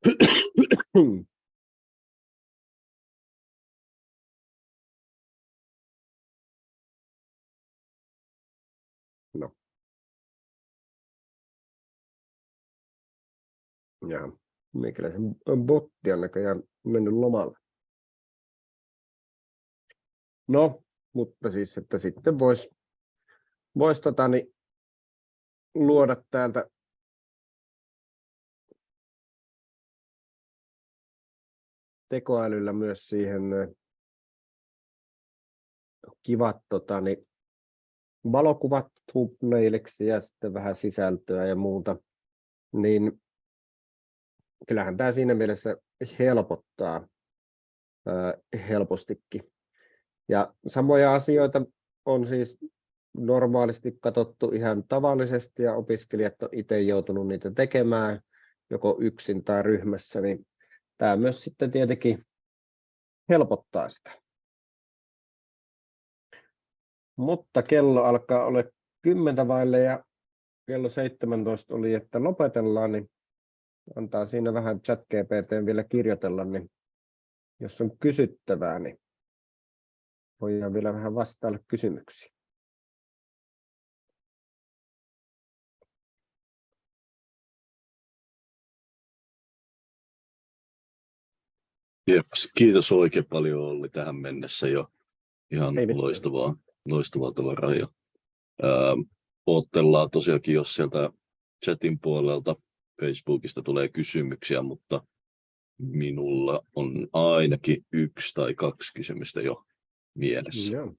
No. Ja meikäläisen botti on näköjään mennyt lomalle. No, mutta siis, että sitten voisi vois, tota, niin, luoda täältä tekoälyllä myös siihen kivat tota, niin, valokuvat thumbnailiksi ja sitten vähän sisältöä ja muuta, niin kyllähän tämä siinä mielessä helpottaa helpostikin. Ja samoja asioita on siis normaalisti katsottu ihan tavallisesti ja opiskelijat on itse joutunut niitä tekemään joko yksin tai ryhmässä, niin tämä myös sitten tietenkin helpottaa sitä. Mutta kello alkaa olla kymmentä vaille ja kello 17 oli, että lopetellaan, niin antaa siinä vähän chat GPT vielä kirjoitella, niin jos on kysyttävää, niin voidaan vielä vähän vastailla kysymyksiin.
Jeps, kiitos oikein paljon Olli tähän mennessä jo. Ihan
Ei mitään.
loistavaa, loistavaa tavaraa. Ja, ää, oottellaan tosiaankin, jos sieltä chatin puolelta Facebookista tulee kysymyksiä, mutta minulla on ainakin yksi tai kaksi kysymystä jo mielessä.
Joo.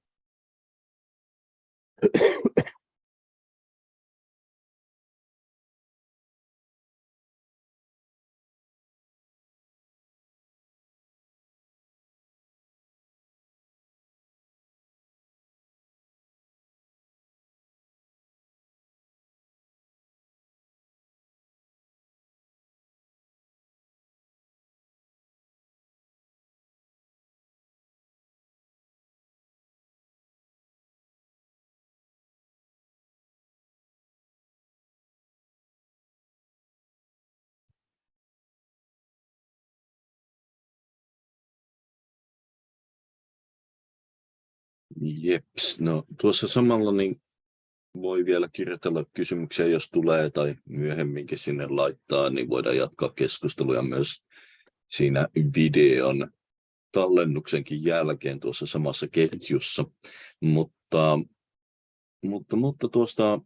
Jeps, no tuossa samalla niin voi vielä kirjoitella kysymyksiä, jos tulee tai myöhemminkin sinne laittaa, niin voidaan jatkaa keskusteluja myös siinä videon tallennuksenkin jälkeen tuossa samassa ketjussa. Mutta, mutta, mutta tuosta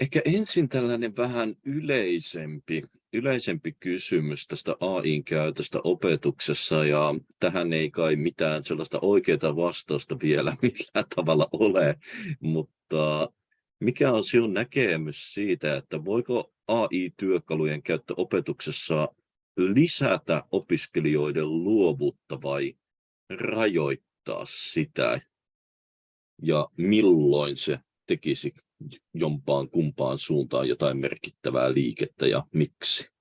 ehkä ensin tällainen vähän yleisempi, yleisempi kysymys tästä AIn käytöstä opetuksessa ja tähän ei kai mitään sellaista oikeaa vastausta vielä millään tavalla ole, mutta mikä on sinun näkemys siitä, että voiko AI-työkalujen käyttö opetuksessa lisätä opiskelijoiden luovuutta vai rajoittaa sitä? Ja milloin se tekisi jompaan kumpaan suuntaan jotain merkittävää liikettä ja miksi?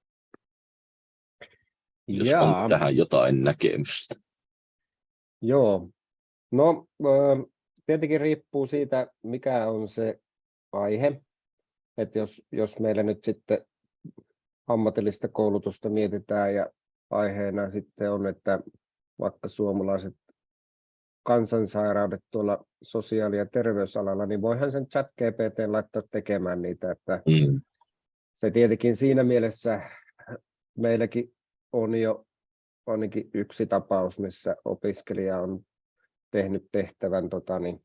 Jos
Jaa.
on tähän jotain näkemystä.
Joo. No, tietenkin riippuu siitä, mikä on se aihe. Että jos, jos meillä nyt sitten ammatillista koulutusta mietitään ja aiheena sitten on, että vaikka suomalaiset kansansairaudet tuolla sosiaali- ja terveysalalla, niin voihan sen chat GPT laittaa tekemään niitä, että
Mm.
se tietenkin siinä mielessä meilläkin on jo ainakin yksi tapaus, missä opiskelija on tehnyt tehtävän tota, niin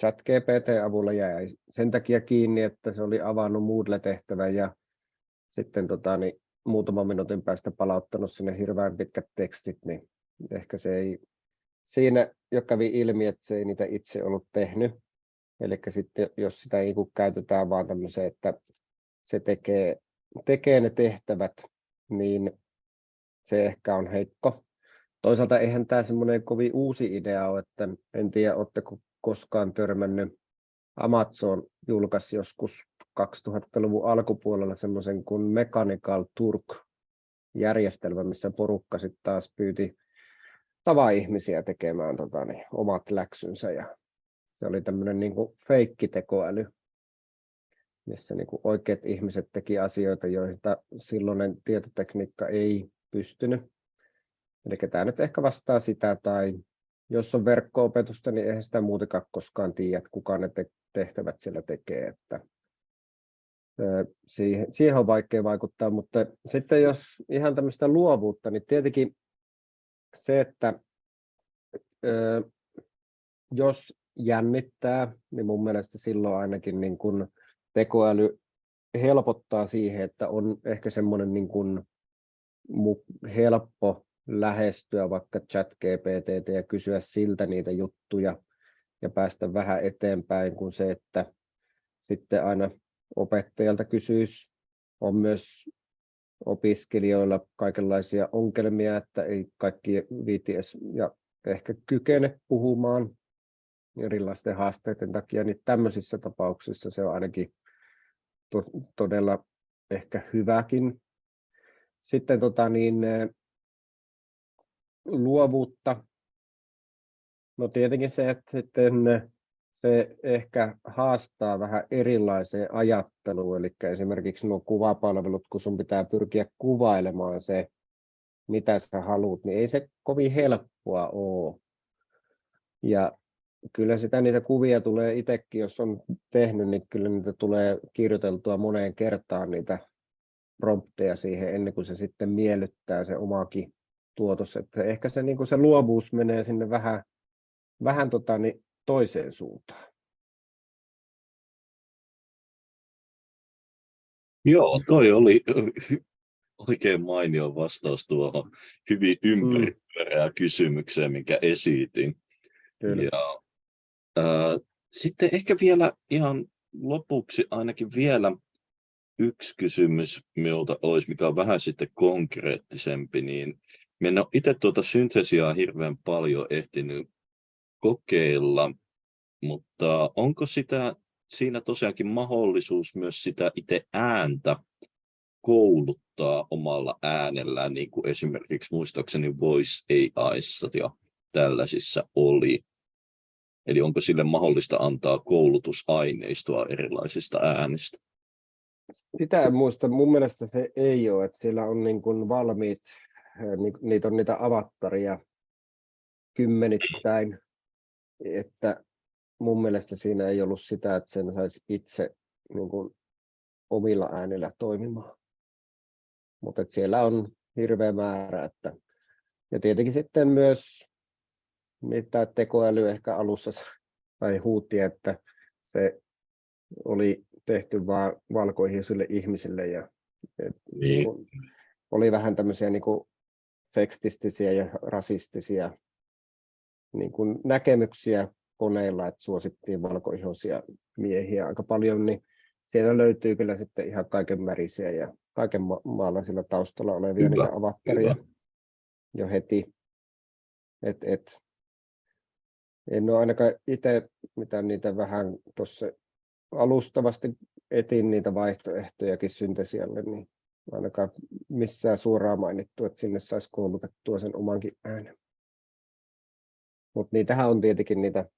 chat GPT-avulla jäi sen takia kiinni, että se oli avannut Moodle-tehtävän ja sitten tota, niin, muutaman minuutin päästä palauttanut sinne hirveän pitkät tekstit, niin ehkä se ei siinä jo kävi ilmi, että se ei niitä itse ollut tehnyt. Eli sitten jos sitä niin kuin käytetään vaan tämmöiseen, että se tekee, tekee ne tehtävät, niin se ehkä on heikko. Toisaalta eihän tämä semmoinen kovin uusi idea ole, että en tiedä, oletteko koskaan törmännyt. Amazon julkaisi joskus 2000-luvun alkupuolella semmoisen kuin Mechanical Turk-järjestelmä, missä porukka sitten taas pyyti tava-ihmisiä tekemään tota, niin, omat läksynsä. Ja se oli tämmöinen niin kuin feikkitekoäly. missä niin kuin oikeat ihmiset teki asioita, joita silloinen tietotekniikka ei pystynyt. Eli tämä nyt ehkä vastaa sitä, tai jos on verkko-opetusta, niin eihän sitä muutenkaan koskaan tiedä, kuka ne tehtävät siellä tekee. Että siihen, siihen on vaikea vaikuttaa, mutta sitten jos ihan tämmöistä luovuutta, niin tietenkin se, että jos jännittää, niin mun mielestä silloin ainakin niin kun tekoäly helpottaa siihen, että on ehkä semmoinen niin kun helppo lähestyä vaikka chat GPT ja kysyä siltä niitä juttuja ja päästä vähän eteenpäin kuin se, että sitten aina opettajalta kysyisi. On myös opiskelijoilla kaikenlaisia ongelmia, että ei kaikki viiti ja ehkä kykene puhumaan erilaisten haasteiden takia, niin tämmöisissä tapauksissa se on ainakin to todella ehkä hyväkin. Sitten tota niin, luovuutta. No tietenkin se, että sitten se ehkä haastaa vähän erilaiseen ajatteluun, eli esimerkiksi nuo kuvapalvelut, kun sun pitää pyrkiä kuvailemaan se, mitä sä haluat, niin ei se kovin helppoa ole. Ja kyllä sitä niitä kuvia tulee itsekin, jos on tehnyt, niin kyllä niitä tulee kirjoiteltua moneen kertaan niitä prompteja siihen ennen kuin se sitten miellyttää se omakin tuotos. Että ehkä se, niin se luovuus menee sinne vähän, vähän tota, niin toiseen suuntaan.
Joo, toi oli oikein mainio vastaus tuohon hyvin ympäripyörää mm. kysymykseen, minkä esitin. Kyllä. Ja, äh, sitten ehkä vielä ihan lopuksi ainakin vielä yksi kysymys minulta olisi, mikä on vähän sitten konkreettisempi, niin minä en ole itse tuota syntesiaa hirveän paljon ehtinyt kokeilla, mutta onko sitä, siinä tosiaankin mahdollisuus myös sitä itse ääntä kouluttaa omalla äänellään, niin kuin esimerkiksi muistaakseni Voice AIissa ja tällaisissa oli. Eli onko sille mahdollista antaa koulutusaineistoa erilaisista äänistä?
Sitä en muista. Mun mielestä se ei ole, että siellä on niin kuin valmiit, niitä on niitä avattaria kymmenittäin, että mun mielestä siinä ei ollut sitä, että sen saisi itse niin kuin, omilla äänillä toimimaan. Mutta siellä on hirveä määrä. Että, ja tietenkin sitten myös mitä tekoäly ehkä alussa tai huutti, että se oli tehty vain valkoihisille ihmisille ja et, niin. Niin oli vähän tämmöisiä niin kuin tekstistisiä ja rasistisia niin kuin näkemyksiä koneilla, että suosittiin valkoihoisia miehiä aika paljon, niin siellä löytyy kyllä sitten ihan kaiken märisiä ja kaiken ma- maalaisilla taustalla olevia niitä avatteria jo heti. Et, et, en ole ainakaan itse, mitä niitä vähän tuossa alustavasti etin niitä vaihtoehtojakin syntesialle, niin ainakaan missään suoraan mainittu, että sinne saisi koulutettua sen omankin äänen. Mutta niitähän on tietenkin niitä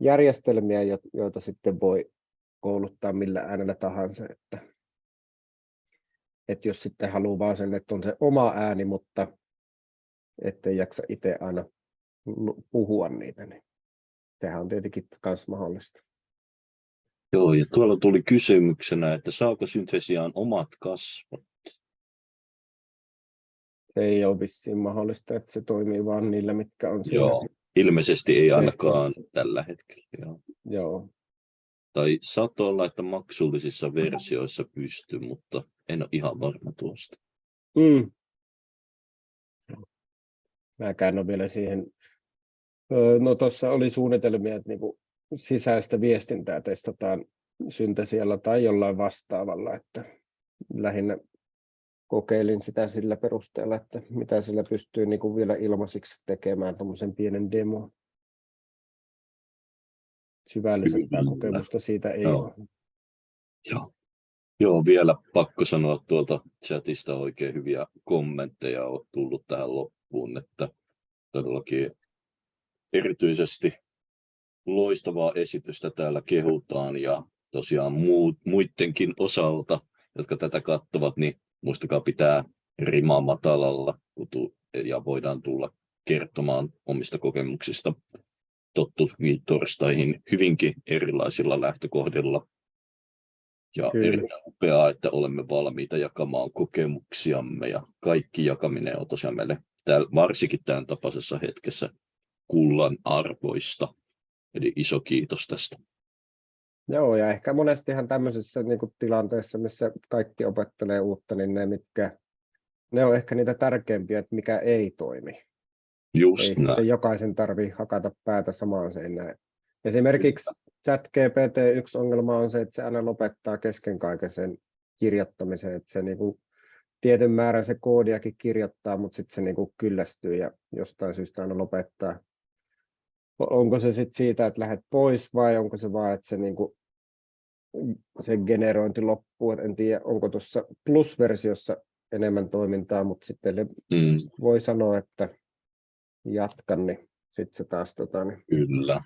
järjestelmiä, joita sitten voi kouluttaa millä äänellä tahansa. Että, että jos sitten haluaa vaan sen, että on se oma ääni, mutta ettei jaksa itse aina puhua niitä, niin sehän on tietenkin myös mahdollista.
Joo, ja tuolla tuli kysymyksenä, että saako syntesiaan omat kasvot?
Ei ole vissiin mahdollista, että se toimii vain niillä, mitkä on
siellä. Joo, ilmeisesti ei ainakaan tällä hetkellä. Joo.
Joo.
Tai saattoi olla, että maksullisissa versioissa pystyy, mutta en ole ihan varma tuosta.
Mm. Mäkään ole vielä siihen. No tuossa oli suunnitelmia, että niinku sisäistä viestintää testataan syntesialla tai jollain vastaavalla, että lähinnä kokeilin sitä sillä perusteella, että mitä sillä pystyy niin kuin vielä ilmaisiksi tekemään tuommoisen pienen demo. Syvällisempää kokemusta siitä ei Joo. ole.
Joo. Joo, vielä pakko sanoa tuolta chatista oikein hyviä kommentteja on tullut tähän loppuun, että todellakin erityisesti loistavaa esitystä täällä kehutaan ja tosiaan muut, muidenkin osalta, jotka tätä katsovat, niin muistakaa pitää rimaa matalalla ja voidaan tulla kertomaan omista kokemuksista tottuviin torstaihin hyvinkin erilaisilla lähtökohdilla. Ja
Kyllä.
erittäin upeaa, että olemme valmiita jakamaan kokemuksiamme ja kaikki jakaminen on tosiaan meille täällä, varsinkin tämän tapaisessa hetkessä kullan arvoista. Eli iso kiitos tästä.
Joo, ja ehkä monestihan tämmöisessä niin kuin tilanteessa, missä kaikki opettelee uutta, niin ne, mitkä, ne on ehkä niitä tärkeimpiä, että mikä ei toimi. Ei
Just näin.
sitten jokaisen tarvi hakata päätä samaan seinään. Esimerkiksi ChatGPT yksi ongelma on se, että se aina lopettaa kesken kaiken sen kirjoittamisen, että se niin kuin tietyn määrän se koodiakin kirjoittaa, mutta sitten se niin kuin kyllästyy ja jostain syystä aina lopettaa. Onko se sitten siitä, että lähdet pois vai onko se vaan, että se, niin kuin, se generointi loppuu, Et en tiedä, onko tuossa plus-versiossa enemmän toimintaa, mutta sitten
Mm,
voi sanoa, että jatkan, niin sitten se taas tota, niin
kyllä.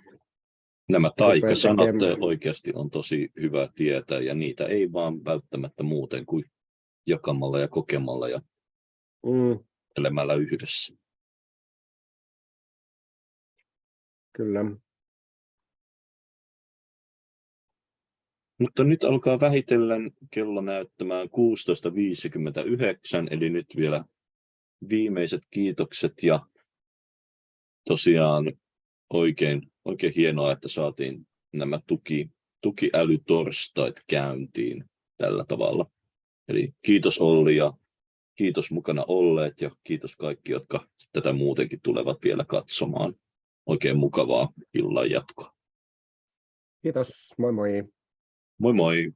Nämä taikasanat
tekemään.
oikeasti on tosi hyvä tietää ja niitä ei vaan välttämättä muuten kuin jakamalla ja kokemalla ja
mm,
elämällä yhdessä.
Kyllä.
Mutta nyt alkaa vähitellen kello näyttämään 16.59, eli nyt vielä viimeiset kiitokset ja tosiaan oikein, oikein hienoa, että saatiin nämä tuki, tukiälytorstait käyntiin tällä tavalla. Eli kiitos Olli ja kiitos mukana olleet ja kiitos kaikki, jotka tätä muutenkin tulevat vielä katsomaan. Oikein mukavaa illan jatkoa.
Kiitos, moi moi.
Moi moi!